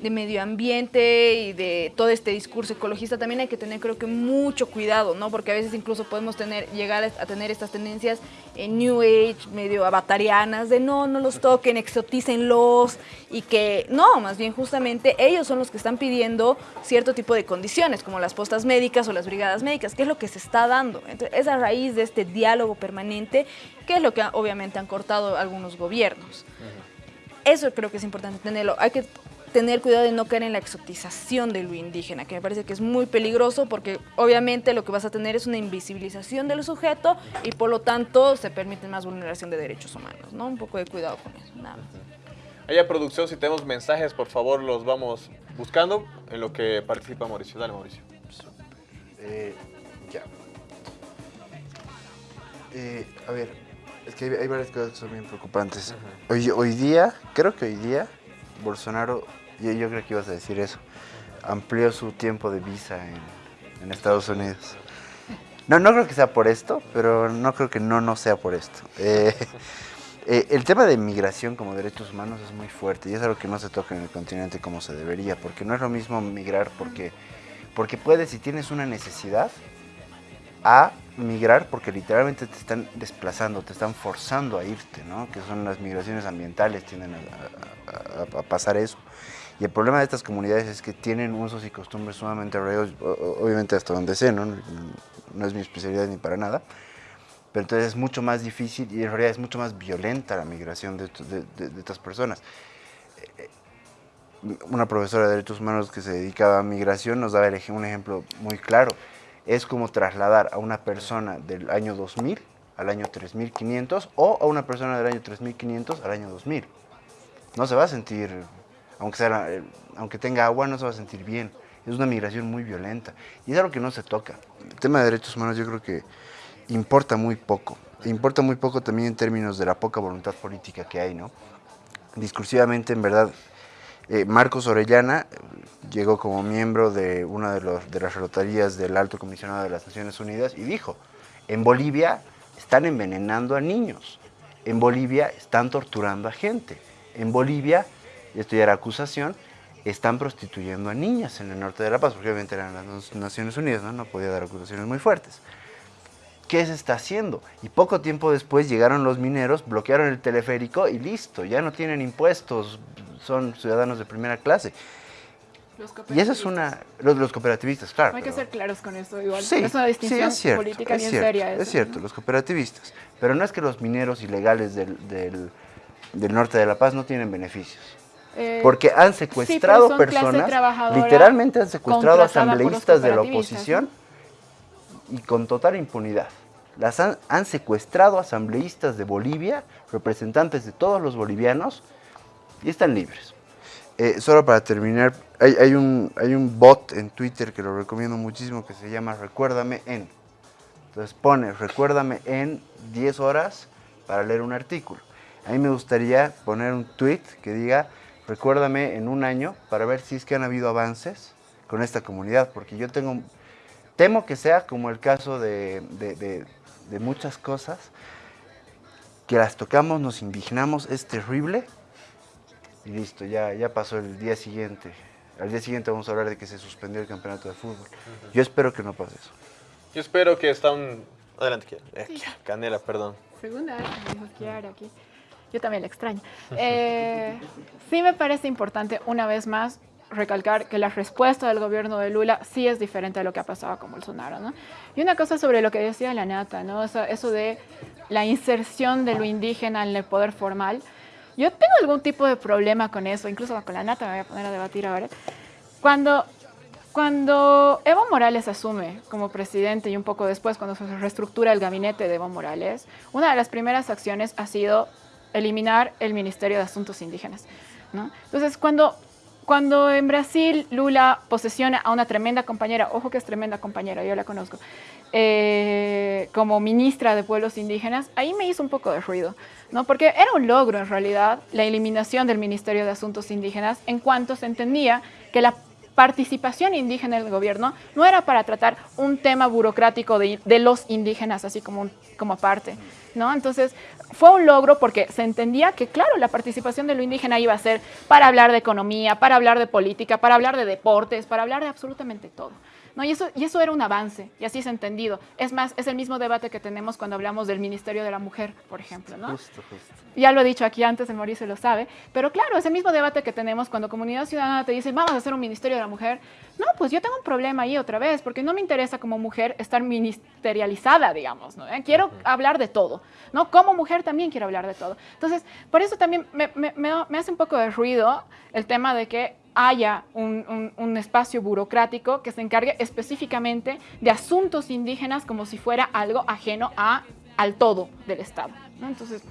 de medio ambiente y de todo este discurso ecologista, también hay que tener, creo que, mucho cuidado, ¿no? Porque a veces incluso podemos tener, llegar a tener estas tendencias en New Age, medio avatarianas, de no, no los toquen, exotícenlos, y que no, más bien justamente ellos son los que están pidiendo cierto tipo de condiciones, como las postas médicas o las brigadas médicas, que es lo que se está dando. Entonces, es a raíz de este diálogo permanente, que es lo que obviamente han cortado algunos gobiernos. Eso creo que es importante tenerlo. Hay que tener cuidado de no caer en la exotización de lo indígena, que me parece que es muy peligroso porque obviamente lo que vas a tener es una invisibilización del sujeto y por lo tanto se permite más vulneración de derechos humanos, ¿no? Un poco de cuidado con eso, nada más. Allá producción, si tenemos mensajes, por favor, los vamos buscando en lo que participa Mauricio. Dale, Mauricio. Eh, ya. Eh, a ver, es que hay, hay varias cosas que son bien preocupantes. hoy, hoy día, creo que hoy día, Bolsonaro, yo, creo que ibas a decir eso, amplió su tiempo de visa en, en Estados Unidos. No, no creo que sea por esto, pero no creo que no, no sea por esto. Eh, eh, el tema de migración como derechos humanos es muy fuerte y es algo que no se toca en el continente como se debería, porque no es lo mismo migrar porque, porque puedes, si tienes una necesidad, a migrar porque literalmente te están desplazando, te están forzando a irte, ¿no? Que son las migraciones ambientales, tienden a, a- pasar eso. Y el problema de estas comunidades es que tienen usos y costumbres sumamente arraigados, obviamente hasta donde sé, ¿no? No es mi especialidad ni para nada. Pero entonces es mucho más difícil y en realidad es mucho más violenta la migración de, de- estas personas. Eh, Una profesora de derechos humanos que se dedicaba a migración nos daba un ejemplo muy claro. Es como trasladar a una persona del año 2000 al año 3500 o a una persona del año 3500 al año 2000. No se va a sentir, aunque, sea, aunque tenga agua, no se va a sentir bien. Es una migración muy violenta y es algo que no se toca. El tema de derechos humanos yo creo que importa muy poco. Importa muy poco también en términos de la poca voluntad política que hay, ¿no? Discursivamente, en verdad, eh, Marcos Orellana llegó como miembro de una de, las rotarías del Alto Comisionado de las Naciones Unidas y dijo, en Bolivia están envenenando a niños, en Bolivia están torturando a gente, en Bolivia, esto ya era acusación, están prostituyendo a niñas en el norte de La Paz, porque obviamente eran las Naciones Unidas, no podía dar acusaciones muy fuertes. ¿Qué se está haciendo? Y poco tiempo después llegaron los mineros, bloquearon el teleférico y listo, ya no tienen impuestos, son ciudadanos de primera clase. Y esa es una... Los, los cooperativistas, claro. Hay que ser claros con esto, igual. Sí, es una sí, distinción es cierto, política es bien cierto, seria. Es eso, cierto, ¿no? los cooperativistas. Pero no es que los mineros ilegales del, del- del norte de La Paz no tienen beneficios. Eh, Porque han secuestrado personas, literalmente han secuestrado asambleístas de la oposición y con total impunidad. Las han, secuestrado asambleístas de Bolivia, representantes de todos los bolivianos, y están libres. Eh, solo para terminar, hay, hay un, hay un bot en Twitter que lo recomiendo muchísimo que se llama Recuérdame en. Entonces pone Recuérdame en 10 horas para leer un artículo. A mí me gustaría poner un tweet que diga Recuérdame en un año para ver si es que han habido avances con esta comunidad, porque yo tengo, temo que sea como el caso de, de- de- de muchas cosas, que las tocamos, nos indignamos, es terrible, y listo, ya, ya pasó el día siguiente. Al día siguiente vamos a hablar de que se suspendió el campeonato de fútbol. Yo espero que no pase eso. Yo espero que está un... Adelante, Kiara. Eh, Canela, perdón. Segunda vez que me dijo Kiara aquí. Yo también la extraño. Eh, sí me parece importante, una vez más, recalcar que la respuesta del gobierno de Lula sí es diferente a lo que ha pasado con Bolsonaro, ¿no? Y una cosa sobre lo que decía la Nata, ¿no? Eso, eso de la inserción de lo indígena en el poder formal. Yo tengo algún tipo de problema con eso, incluso con la Nata me voy a poner a debatir ahora. Cuando cuando Evo Morales asume como presidente y un poco después cuando se reestructura el gabinete de Evo Morales, una de las primeras acciones ha sido eliminar el Ministerio de Asuntos Indígenas. ¿no? Entonces, cuando, cuando en Brasil Lula posesiona a una tremenda compañera, ojo que es tremenda compañera, yo la conozco, eh, como ministra de Pueblos Indígenas, ahí me hizo un poco de ruido, ¿no? porque era un logro en realidad la eliminación del Ministerio de Asuntos Indígenas en cuanto se entendía que la participación indígena en el gobierno no era para tratar un tema burocrático de, los indígenas, así como, como ¿no? Entonces, fue un logro porque se entendía que, claro, la participación de lo indígena iba a ser para hablar de economía, para hablar de política, para hablar de deportes, para hablar de absolutamente todo. ¿No? Y, eso, y eso era un avance, y así es entendido. Es más, es el mismo debate que tenemos cuando hablamos del Ministerio de la Mujer, por ejemplo, ¿no? Justo, justo. ya lo he dicho aquí antes, el Mauricio lo sabe, pero claro, es el mismo debate que tenemos cuando Comunidad Ciudadana te dice, vamos a hacer un Ministerio de la Mujer. No, pues yo tengo un problema ahí otra vez, porque no me interesa como mujer estar ministerializada, digamos, ¿no? Eh, Quiero hablar de todo, ¿no? Como mujer también quiero hablar de todo. Entonces, por eso también me, me- me- me hace un poco de ruido el tema de que haya un, un- un espacio burocrático que se encargue específicamente de asuntos indígenas como si fuera algo ajeno a, al todo del Estado. ¿no? Entonces,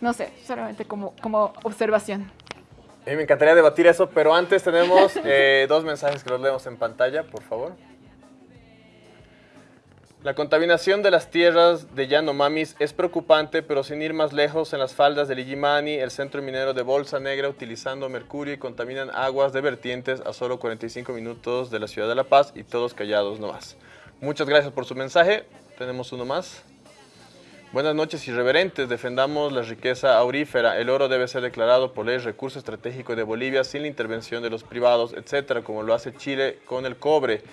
no sé, solamente como, como observación. A mí me encantaría debatir eso, pero antes tenemos eh, dos mensajes que los leemos en pantalla, por favor. La contaminación de las tierras de Yanomamis es preocupante, pero sin ir más lejos, en las faldas del Illimani, el centro minero de Bolsa Negra, utilizando mercurio y contaminan aguas de vertientes a solo 45 minutos de la ciudad de La Paz y todos callados nomás. Muchas gracias por su mensaje. Tenemos uno más. Buenas noches, irreverentes. Defendamos la riqueza aurífera. El oro debe ser declarado por ley recurso estratégico de Bolivia sin la intervención de los privados, etcétera, como lo hace Chile con el cobre.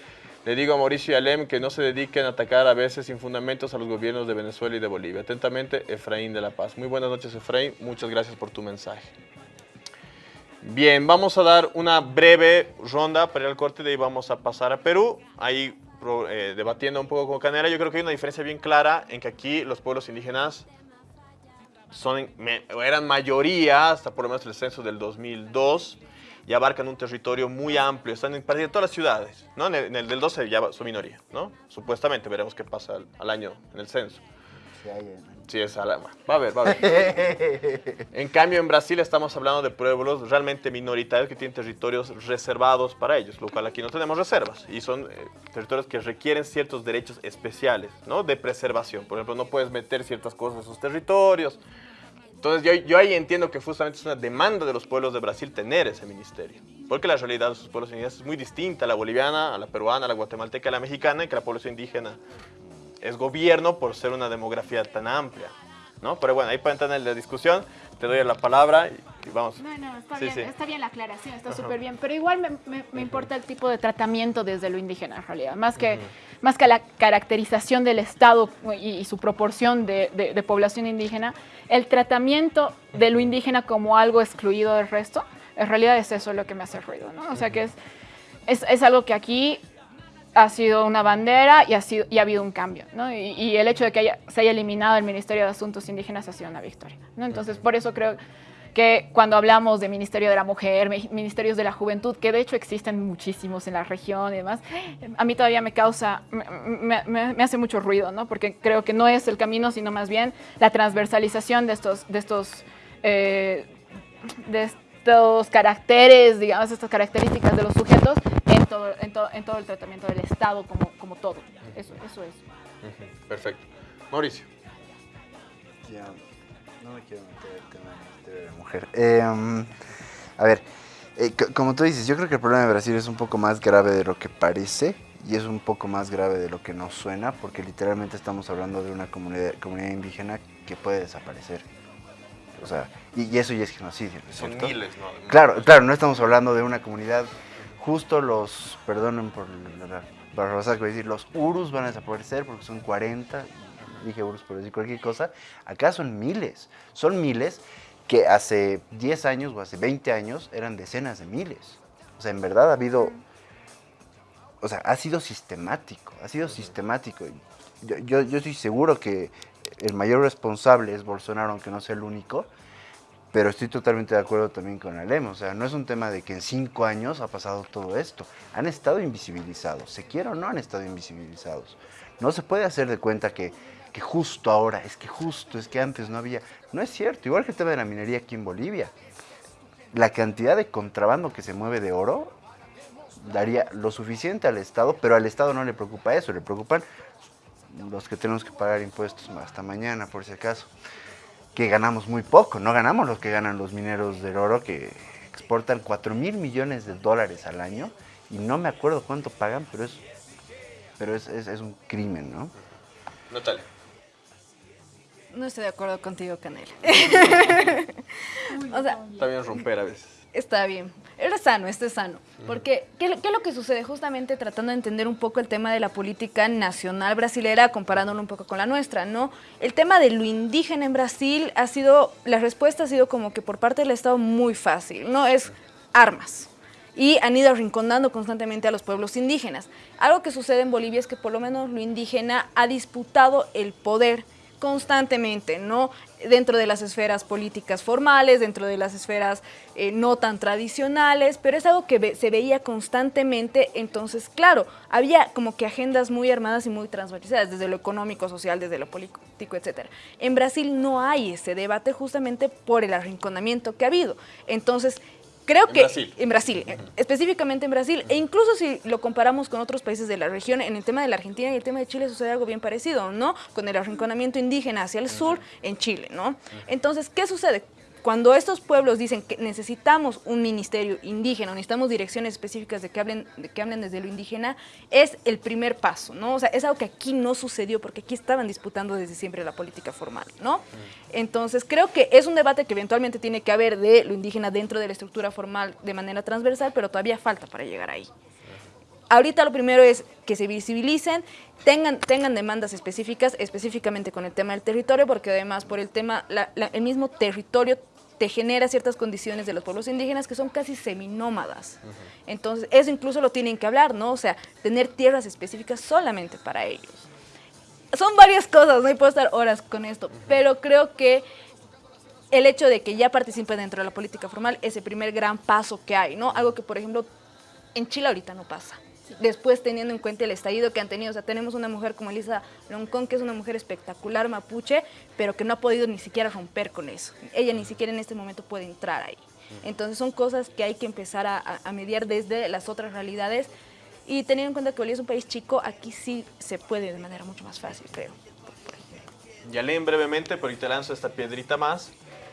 Le digo a Mauricio y Alem que no se dediquen a atacar a veces sin fundamentos a los gobiernos de Venezuela y de Bolivia. Atentamente, Efraín de la Paz. Muy buenas noches, Efraín. Muchas gracias por tu mensaje. Bien, vamos a dar una breve ronda para ir al corte, de vamos a pasar a Perú. Ahí eh, debatiendo un poco con Canela, yo creo que hay una diferencia bien clara en que aquí los pueblos indígenas son, eran mayoría, hasta por lo menos el censo del 2002, y abarcan un territorio muy amplio, están en prácticamente todas las ciudades, ¿no? En el, en el del 12 ya son minoría, ¿no? Supuestamente, veremos qué pasa al, al año en el censo. Sí, es va a ver, va a ver. En cambio, en Brasil estamos hablando de pueblos realmente minoritarios que tienen territorios reservados para ellos, lo cual aquí no tenemos reservas. Y son eh, territorios que requieren ciertos derechos especiales, ¿no? De preservación. Por ejemplo, no puedes meter ciertas cosas en sus territorios. Entonces, yo, ahí entiendo que justamente es una demanda de los pueblos de Brasil tener ese ministerio. Porque la realidad de sus pueblos indígenas es muy distinta a la boliviana, a la peruana, a la guatemalteca, a la mexicana, y que la población indígena es gobierno por ser una demografía tan amplia, ¿no? Pero bueno, ahí para entrar en la discusión, te doy la palabra y, y vamos. No, no, está, Sí, bien, sí. está bien la aclaración, está súper bien, pero igual me, me- me importa el tipo de tratamiento desde lo indígena en realidad, más que, más que la caracterización del Estado y, y su proporción de, de- de población indígena, el tratamiento de lo indígena como algo excluido del resto, en realidad es eso lo que me hace ruido, ¿no? O sea que es... es, es algo que aquí ha sido una bandera y ha, sido, y ha habido un cambio, ¿no? Y, el hecho de que haya- se haya eliminado el Ministerio de Asuntos Indígenas ha sido una victoria, ¿no? Entonces, por eso creo que cuando hablamos de Ministerio de la Mujer, mi- Ministerios de la Juventud, que de hecho existen muchísimos en la región y demás, a mí todavía me causa, me, hace mucho ruido, ¿no? Porque creo que no es el camino, sino más bien la transversalización de estos, de estos, eh, de estos caracteres, digamos, estas características de los sujetos todo, en todo, en todo el tratamiento del Estado como, como todo. Eso, eso es. Perfecto. Mauricio. Ya, no me quiero meter el tema de la Mujer. Eh, a ver, eh, co- como tú dices, yo creo que el problema de Brasil es un poco más grave de lo que parece y es un poco más grave de lo que nos suena, porque literalmente estamos hablando de una comunidad, comunidad indígena que puede desaparecer. O sea, y, y eso ya es genocidio, ¿no es Son miles, ¿no? Claro, claro, no estamos hablando de una comunidad, justo los, perdonen por barrabasada que decir, los urus van a desaparecer porque son 40, dije urus por decir cualquier cosa, acá son miles, son miles que hace 10 años o hace 20 años eran decenas de miles. O sea, en verdad ha habido, o sea, ha sido sistemático, ha sido sistemático. Yo, yo, yo estoy seguro que el mayor responsable es Bolsonaro, aunque no sea el único, pero estoy totalmente de acuerdo también con Alem. O sea, no es un tema de que en cinco años ha pasado todo esto. Han estado invisibilizados. Se quiera o no han estado invisibilizados. No se puede hacer de cuenta que, que justo ahora, es que justo, es que antes no había. No es cierto. Igual que el tema de la minería aquí en Bolivia. La cantidad de contrabando que se mueve de oro daría lo suficiente al Estado, pero al Estado no le preocupa eso. Le preocupan los que tenemos que pagar impuestos hasta mañana, por si acaso que ganamos muy poco, no ganamos lo que ganan los mineros del oro que exportan 4 mil millones de dólares al año y no me acuerdo cuánto pagan, pero es, pero es, es- es un crimen, ¿no? Natalia. No estoy de acuerdo contigo, Canela. o sea, Está bien romper a veces. Está bien. Eres sano, este es sano. Porque, ¿qué, ¿qué es lo que sucede? Justamente tratando de entender un poco el tema de la política nacional brasilera, comparándolo un poco con la nuestra, ¿no? El tema de lo indígena en Brasil ha sido, la respuesta ha sido como que por parte del Estado muy fácil, ¿no? Es armas. Y han ido arrinconando constantemente a los pueblos indígenas. Algo que sucede en Bolivia es que por lo menos lo indígena ha disputado el poder constantemente, ¿no? Dentro de las esferas políticas formales, dentro de las esferas eh, no tan tradicionales, pero es algo que se veía constantemente, entonces, claro, había como que agendas muy armadas y muy transversales, desde lo económico, social, desde lo político, etc. En Brasil no hay ese debate justamente por el arrinconamiento que ha habido. Entonces, creo En que Brasil. en Brasil, eh, específicamente en Brasil, e incluso si lo comparamos con otros países de la región, en el tema de la Argentina y el tema de Chile sucede algo bien parecido, ¿no? Con el arrinconamiento indígena hacia el sur en Chile, ¿no? Entonces, ¿qué sucede? Cuando estos pueblos dicen que necesitamos un ministerio indígena, necesitamos direcciones específicas de que hablen, de que hablen desde lo indígena, es el primer paso, ¿no? O sea, es algo que aquí no sucedió porque aquí estaban disputando desde siempre la política formal, ¿no? Entonces, creo que es un debate que eventualmente tiene que haber de lo indígena dentro de la estructura formal de manera transversal, pero todavía falta para llegar ahí. Ahorita lo primero es que se visibilicen, tengan, tengan demandas específicas, específicamente con el tema del territorio, porque además por el tema, la- la- el mismo territorio te genera ciertas condiciones de los pueblos indígenas que son casi seminómadas. Entonces, eso incluso lo tienen que hablar, ¿no? O sea, tener tierras específicas solamente para ellos. Son varias cosas, no Y puedo estar horas con esto, pero creo que el hecho de que ya participe dentro de la política formal es el primer gran paso que hay, ¿no? Algo que, por ejemplo, en Chile ahorita no pasa. Después, teniendo en cuenta el estallido que han tenido, o sea, tenemos una mujer como Elisa Loncón, que es una mujer espectacular mapuche, pero que no ha podido ni siquiera romper con eso. Ella ni siquiera en este momento puede entrar ahí. Entonces, son cosas que hay que empezar a, mediar desde las otras realidades. Y teniendo en cuenta que Bolivia es un país chico, aquí sí se puede de manera mucho más fácil, creo. Ya leen brevemente, pero te lanzo esta piedrita más,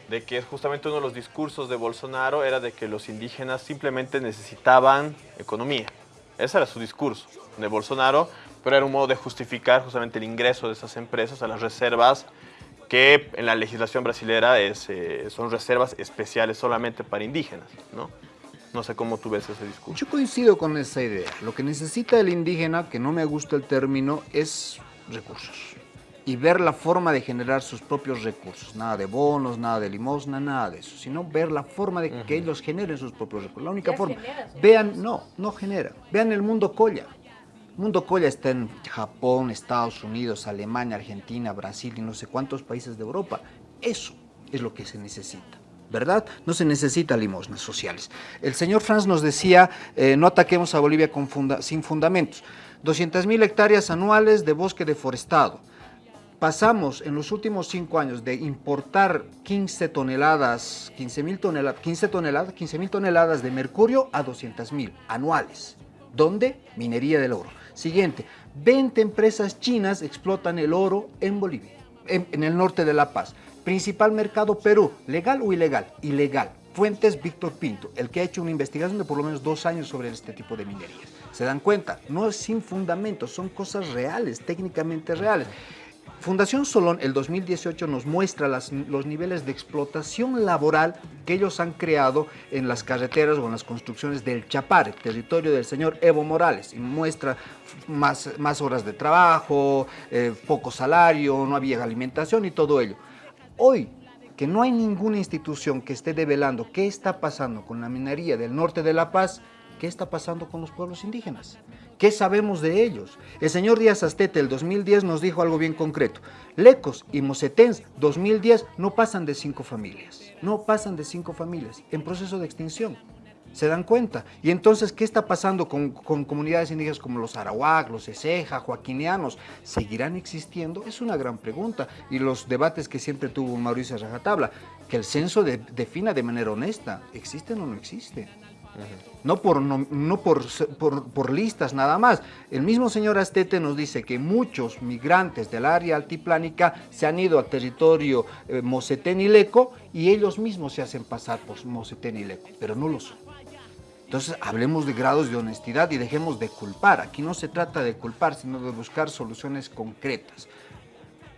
de que justamente uno de los discursos de Bolsonaro era de que los indígenas simplemente necesitaban economía. Ese era su discurso de Bolsonaro, pero era un modo de justificar justamente el ingreso de esas empresas a las reservas que en la legislación brasilera es, eh, son reservas especiales solamente para indígenas, ¿no? No sé cómo tú ves ese discurso. Yo coincido con esa idea. Lo que necesita el indígena, que no me gusta el término, es recursos. Y ver la forma de generar sus propios recursos. Nada de bonos, nada de limosna, nada de eso, sino ver la forma de que ellos generen sus propios recursos. La única forma. Vean, no, no genera. Vean el mundo colla. El mundo colla está en Japón, Estados Unidos, Alemania, Argentina, Brasil y no sé cuántos países de Europa. Eso es lo que se necesita. ¿verdad? No se necesita limosnas sociales. El señor Franz nos decía, eh, no ataquemos a Bolivia con sin fundamentos. 200.000 hectáreas anuales de bosque deforestado, pasamos en los últimos cinco años de importar 15 toneladas, 15 mil toneladas, 15 toneladas, 15 mil toneladas de mercurio a 200 mil anuales. ¿Dónde? Minería del oro. Siguiente, 20 empresas chinas explotan el oro en Bolivia, en, en el norte de La Paz. Principal mercado Perú, ¿legal o ilegal? Ilegal. Fuentes Víctor Pinto, el que ha hecho una investigación de por lo menos dos años sobre este tipo de minerías. ¿Se dan cuenta? No es sin fundamentos, son cosas reales, técnicamente reales. Fundación Solón, el 2018, nos muestra los niveles de explotación laboral que ellos han creado en las carreteras o en las construcciones del Chapare, territorio del señor Evo Morales, y muestra más, horas de trabajo, eh, poco salario, no había alimentación y todo ello. Hoy, que no hay ninguna institución que esté develando qué está pasando con la minería del norte de La Paz, ¿qué está pasando con los pueblos indígenas? ¿Qué sabemos de ellos? El señor Díaz Astete, el 2010, nos dijo algo bien concreto. Lecos y Mosetens, 2010, no pasan de cinco familias. No pasan de cinco familias en proceso de extinción. ¿Se dan cuenta? Y entonces, ¿qué está pasando con, comunidades indígenas como los arawak, los eseja, joaquinianos? ¿Seguirán existiendo? Es una gran pregunta. Y los debates que siempre tuvo Mauricio Rajatabla, que el censo defina de manera honesta, ¿existen o no existen? No, por, no, por, por, listas nada más. El mismo señor Astete nos dice que muchos migrantes del área altiplánica se han ido al territorio eh, Mosetén y ellos mismos se hacen pasar por Mosetén y Leco, pero no lo son. Entonces hablemos de grados de honestidad y dejemos de culpar. Aquí no se trata de culpar, sino de buscar soluciones concretas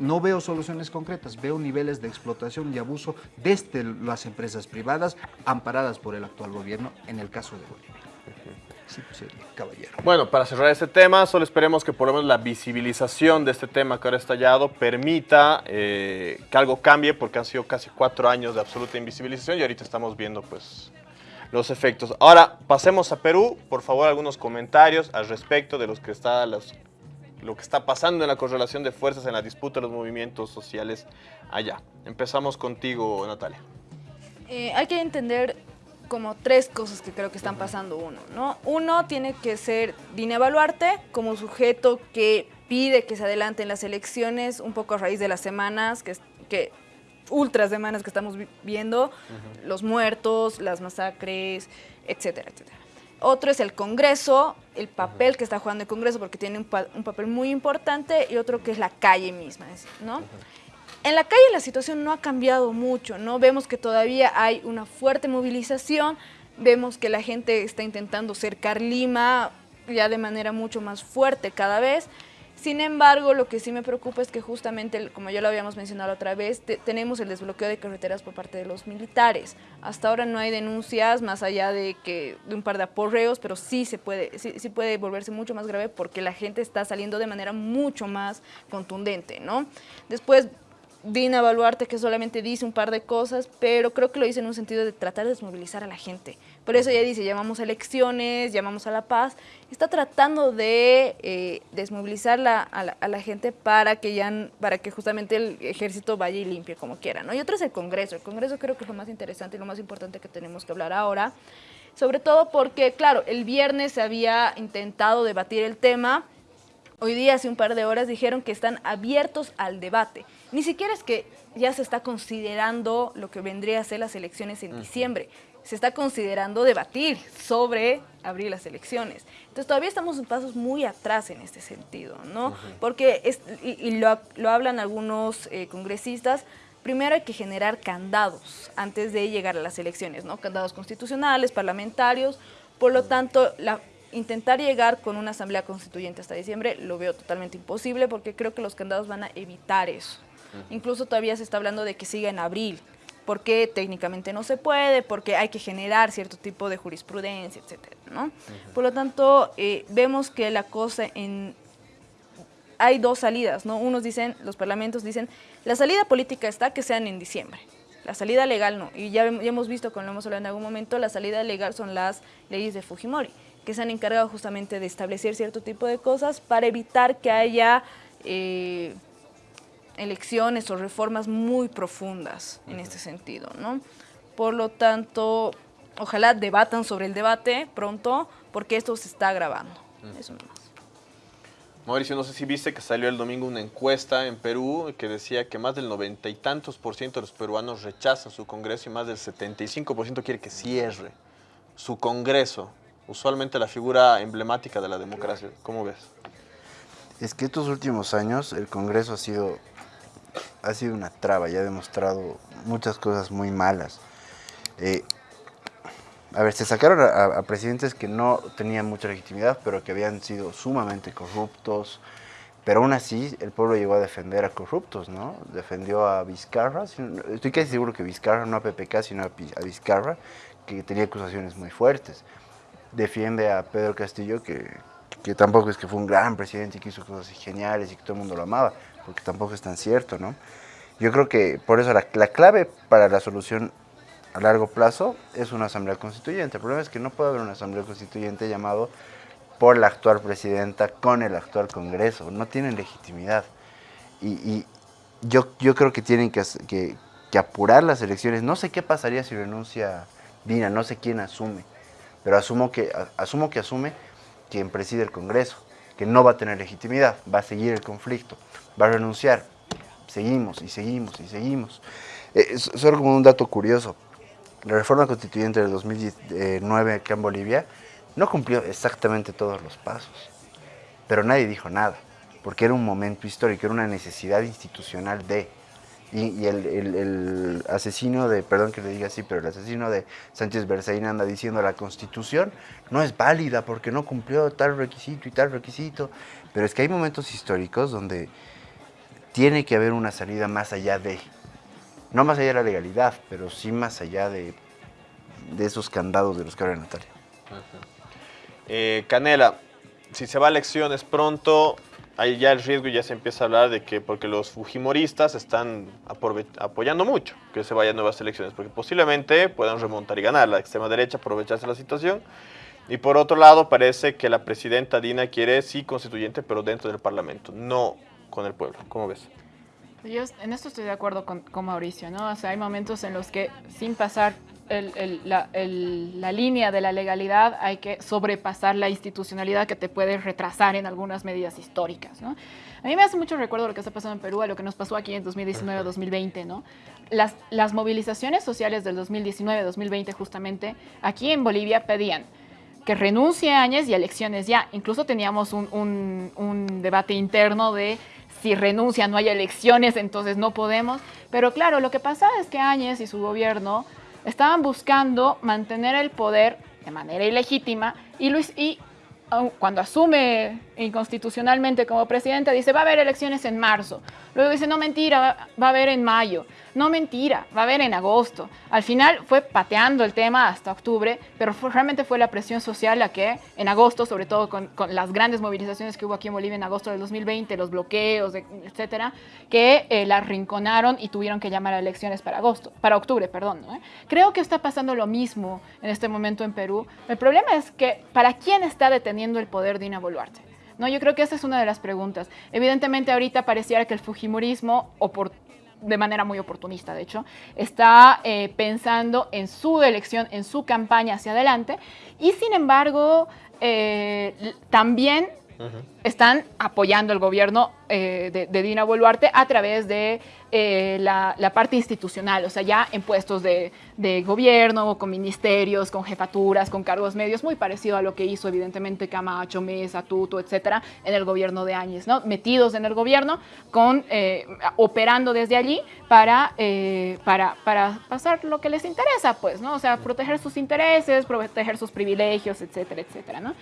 no veo soluciones concretas, veo niveles de explotación y abuso desde las empresas privadas amparadas por el actual gobierno en el caso de Bolivia. Sí, pues, caballero. Bueno, para cerrar este tema, solo esperemos que por lo menos la visibilización de este tema que ahora ha estallado permita eh, que algo cambie, porque han sido casi cuatro años de absoluta invisibilización y ahorita estamos viendo pues los efectos. Ahora, pasemos a Perú. Por favor, algunos comentarios al respecto de los que está, los lo que está pasando en la correlación de fuerzas en la disputa de los movimientos sociales allá. Empezamos contigo, Natalia. Eh, hay que entender como tres cosas que creo que están pasando uno, ¿no? Uno tiene que ser Dina Evaluarte como sujeto que pide que se adelanten las elecciones un poco a raíz de las semanas, que, que ultras semanas que estamos viendo, los muertos, las masacres, etcétera, etcétera. Otro es el Congreso, el papel que está jugando el Congreso, porque tiene un, papel muy importante, y otro que es la calle misma, ¿no? En la calle la situación no ha cambiado mucho, ¿no? Vemos que todavía hay una fuerte movilización, vemos que la gente está intentando cercar Lima ya de manera mucho más fuerte cada vez, sin embargo, lo que sí me preocupa es que justamente, como ya lo habíamos mencionado otra vez, tenemos el desbloqueo de carreteras por parte de los militares. Hasta ahora no hay denuncias más allá de que de un par de aporreos, pero sí se puede, sí, sí puede volverse mucho más grave porque la gente está saliendo de manera mucho más contundente, ¿no? Después Dina Baluarte que solamente dice un par de cosas, pero creo que lo dice en un sentido de tratar de desmovilizar a la gente. Por eso ella dice, llamamos a elecciones, llamamos a la paz. Está tratando de eh, desmovilizar a, la, gente para que, ya, para que justamente el ejército vaya y limpie como quiera. ¿no? Y otro es el Congreso. El Congreso creo que es lo más interesante y lo más importante que tenemos que hablar ahora. Sobre todo porque, claro, el viernes se había intentado debatir el tema. Hoy día, hace un par de horas, dijeron que están abiertos al debate. Ni siquiera es que ya se está considerando lo que vendría a ser las elecciones en diciembre. Se está considerando debatir sobre abrir las elecciones. Entonces todavía estamos en pasos muy atrás en este sentido, ¿no? Porque, es, y, lo, hablan algunos eh, congresistas, primero hay que generar candados antes de llegar a las elecciones, ¿no? Candados constitucionales, parlamentarios, por lo tanto, la, intentar llegar con una asamblea constituyente hasta diciembre lo veo totalmente imposible porque creo que los candados van a evitar eso. Incluso todavía se está hablando de que siga en abril, porque técnicamente no se puede, porque hay que generar cierto tipo de jurisprudencia, etcétera, ¿no? Por lo tanto, eh, vemos que la cosa en... hay dos salidas, ¿no? Unos dicen, los parlamentos dicen, la salida política está que sean en diciembre. La salida legal no. Y ya, ya hemos visto, como lo hemos hablado en algún momento, la salida legal son las leyes de Fujimori, que se han encargado justamente de establecer cierto tipo de cosas para evitar que haya eh, elecciones o reformas muy profundas en este sentido, ¿no? Por lo tanto, ojalá debatan sobre el debate pronto, porque esto se está grabando. Eso nomás. Mauricio, no sé si viste que salió el domingo una encuesta en Perú que decía que más del noventa y tantos por ciento de los peruanos rechazan su Congreso y más del 75 por ciento quiere que cierre su Congreso. Usualmente la figura emblemática de la democracia. ¿Cómo ves? Es que estos últimos años el Congreso ha sido, ha sido una traba y ha demostrado muchas cosas muy malas. Eh, a ver, se sacaron a, a, presidentes que no tenían mucha legitimidad, pero que habían sido sumamente corruptos. Pero aún así, el pueblo llegó a defender a corruptos, ¿no? Defendió a Vizcarra, estoy casi seguro que Vizcarra, no a PPK, sino a Vizcarra, que tenía acusaciones muy fuertes. Defiende a Pedro Castillo, que, que tampoco es que fue un gran presidente y que hizo cosas geniales y que todo el mundo lo amaba, porque tampoco es tan cierto, ¿no? Yo creo que por eso la, la clave para la solución a largo plazo es una asamblea constituyente. El problema es que no puede haber una asamblea constituyente llamado por la actual presidenta con el actual Congreso. No tienen legitimidad. Y, yo, yo creo que tienen que, que, que, apurar las elecciones. No sé qué pasaría si renuncia Dina, no sé quién asume, pero asumo que, asumo que asume quien preside el Congreso, que no va a tener legitimidad, va a seguir el conflicto, va a renunciar. Seguimos y seguimos y seguimos. Eh, solo como un dato curioso, la reforma constituyente del 2009 acá en Bolivia no cumplió exactamente todos los pasos, pero nadie dijo nada, porque era un momento histórico, era una necesidad institucional de... Y, el, el, asesino de, perdón que le diga así, pero el asesino de Sánchez Berzaín anda diciendo la constitución no es válida porque no cumplió tal requisito y tal requisito. Pero es que hay momentos históricos donde tiene que haber una salida más allá de no más allá de la legalidad, pero sí más allá de, de esos candados de los que habla Natalia. Eh, Canela, si se va a elecciones pronto, hay ya el riesgo ya se empieza a hablar de que porque los fujimoristas están apoyando mucho que se vayan nuevas elecciones, porque posiblemente puedan remontar y ganar la extrema derecha, aprovecharse la situación. Y por otro lado, parece que la presidenta Dina quiere sí constituyente, pero dentro del Parlamento, no con el pueblo. ¿Cómo ves? Yo en esto estoy de acuerdo con, con, Mauricio, ¿no? O sea, hay momentos en los que sin pasar el, el, la, el, la, línea de la legalidad hay que sobrepasar la institucionalidad que te puede retrasar en algunas medidas históricas, ¿no? A mí me hace mucho recuerdo lo que está pasando en Perú, a lo que nos pasó aquí en 2019-2020, ¿no? Las, las movilizaciones sociales del 2019-2020 justamente aquí en Bolivia pedían que renuncie Áñez y elecciones ya. Incluso teníamos un, un, un debate interno de si renuncia, no hay elecciones, entonces no podemos. Pero claro, lo que pasa es que Áñez y su gobierno estaban buscando mantener el poder de manera ilegítima y, Luis, y cuando asume inconstitucionalmente como presidente, dice va a haber elecciones en marzo. Luego dice, no mentira, va, va a haber en mayo. No mentira, va a haber en agosto. Al final fue pateando el tema hasta octubre, pero fue, realmente fue la presión social la que en agosto, sobre todo con, las grandes movilizaciones que hubo aquí en Bolivia en agosto del 2020, los bloqueos, etcétera, que eh, la arrinconaron y tuvieron que llamar a elecciones para agosto, para octubre, perdón. Creo que está pasando lo mismo en este momento en Perú. El problema es que ¿para quién está deteniendo el poder de Dina Boluarte? No, yo creo que esa es una de las preguntas. Evidentemente ahorita pareciera que el fujimorismo, o por de manera muy oportunista, de hecho, está eh, pensando en su elección, en su campaña hacia adelante, y sin embargo, eh, también. Están apoyando el gobierno eh, de, Dina Boluarte a través de eh, la, parte institucional, o sea, ya en puestos de, gobierno, con ministerios, con jefaturas, con cargos medios, muy parecido a lo que hizo evidentemente Camacho, Mesa, Tuto, etcétera, en el gobierno de Áñez, ¿no? Metidos en el gobierno, con, eh, operando desde allí para, para, para pasar lo que les interesa, pues, ¿no? O sea, proteger sus intereses, proteger sus privilegios, etcétera, etcétera, ¿no?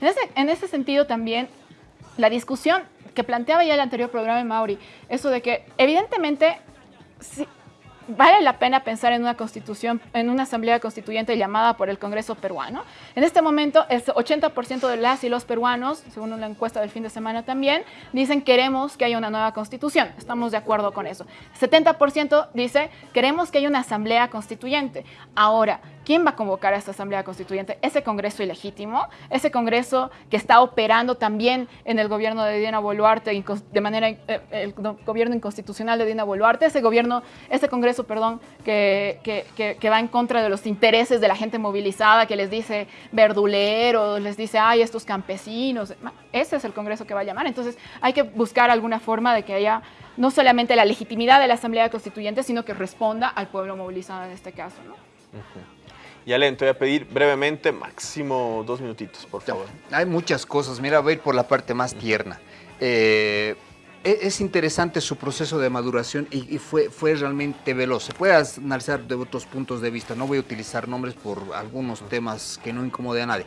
En ese, en ese sentido también la discusión que planteaba ya el anterior programa de Mauri, eso de que evidentemente vale la pena pensar en una constitución, en una asamblea constituyente llamada por el Congreso peruano. En este momento, el 80% de las y los peruanos, según una encuesta del fin de semana también, dicen queremos que haya una nueva constitución. Estamos de acuerdo con eso. 70% dice queremos que haya una asamblea constituyente. Ahora, ¿quién va a convocar a esta asamblea constituyente? Ese Congreso ilegítimo, ese Congreso que está operando también en el gobierno de Dina Boluarte, de manera, eh, el gobierno inconstitucional de Dina Boluarte, ese gobierno, ese Congreso, perdón, que, va en contra de los intereses de la gente movilizada, que les dice verduleros, les dice, ay, estos campesinos. Ese es el Congreso que va a llamar. Entonces hay que buscar alguna forma de que haya no solamente la legitimidad de la Asamblea Constituyente, sino que responda al pueblo movilizado en este caso. ¿no? Y Alen, te voy a pedir brevemente, máximo dos minutitos, por favor. Hay muchas cosas. Mira, voy a ir por la parte más tierna. Eh, e-, es interesante su proceso de maduración y, fue, fue realmente veloz. Se puede analizar de otros puntos de vista. No voy a utilizar nombres por algunos temas que no incomode a nadie.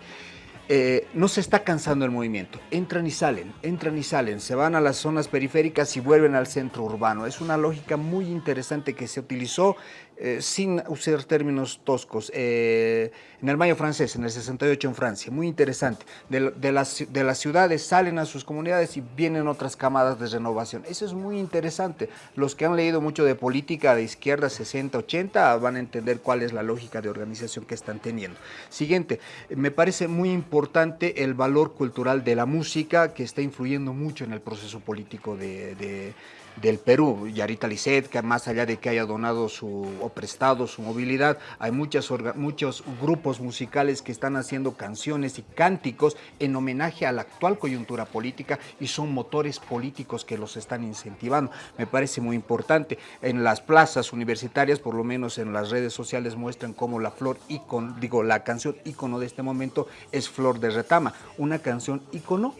Eh, no se está cansando el movimiento. Entran y salen, entran y salen, se van a las zonas periféricas y vuelven al centro urbano. Es una lógica muy interesante que se utilizó eh, sin usar términos toscos, eh, en el Mayo francés, en el 68 en Francia, muy interesante. De, las, de las ciudades salen a sus comunidades y vienen otras camadas de renovación. Eso es muy interesante. Los que han leído mucho de política de izquierda 60, 80 van a entender cuál es la lógica de organización que están teniendo. Siguiente, me parece muy importante el valor cultural de la música que está influyendo mucho en el proceso político de del Perú. Yarita Lisset, que más allá de que haya donado su, o prestado su movilidad, hay muchas, muchos grupos musicales que están haciendo canciones y cánticos en homenaje a la actual coyuntura política y son motores políticos que los están incentivando. Me parece muy importante. En las plazas universitarias, por lo menos en las redes sociales, muestran cómo la flor ícono, digo, la canción ícono de este momento es Flor de Retama, una canción ícono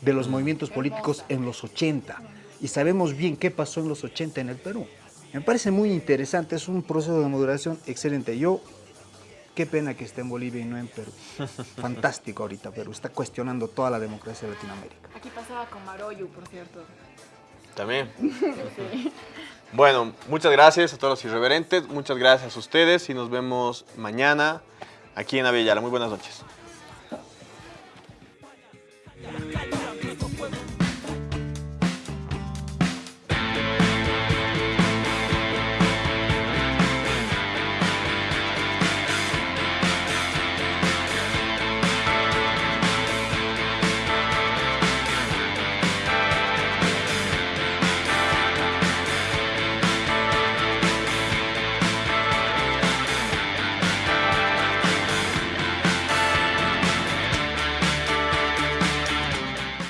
de los movimientos políticos en los 80 y sabemos bien qué pasó en los 80 en el Perú. Me parece muy interesante, es un proceso de moderación excelente. Yo, qué pena que esté en Bolivia y no en Perú. Fantástico ahorita Perú, está cuestionando toda la democracia de Latinoamérica. Aquí pasaba con Maroyu, por cierto. También. Bueno, muchas gracias a todos los irreverentes, muchas gracias a ustedes y nos vemos mañana aquí en Avellara. Muy buenas noches.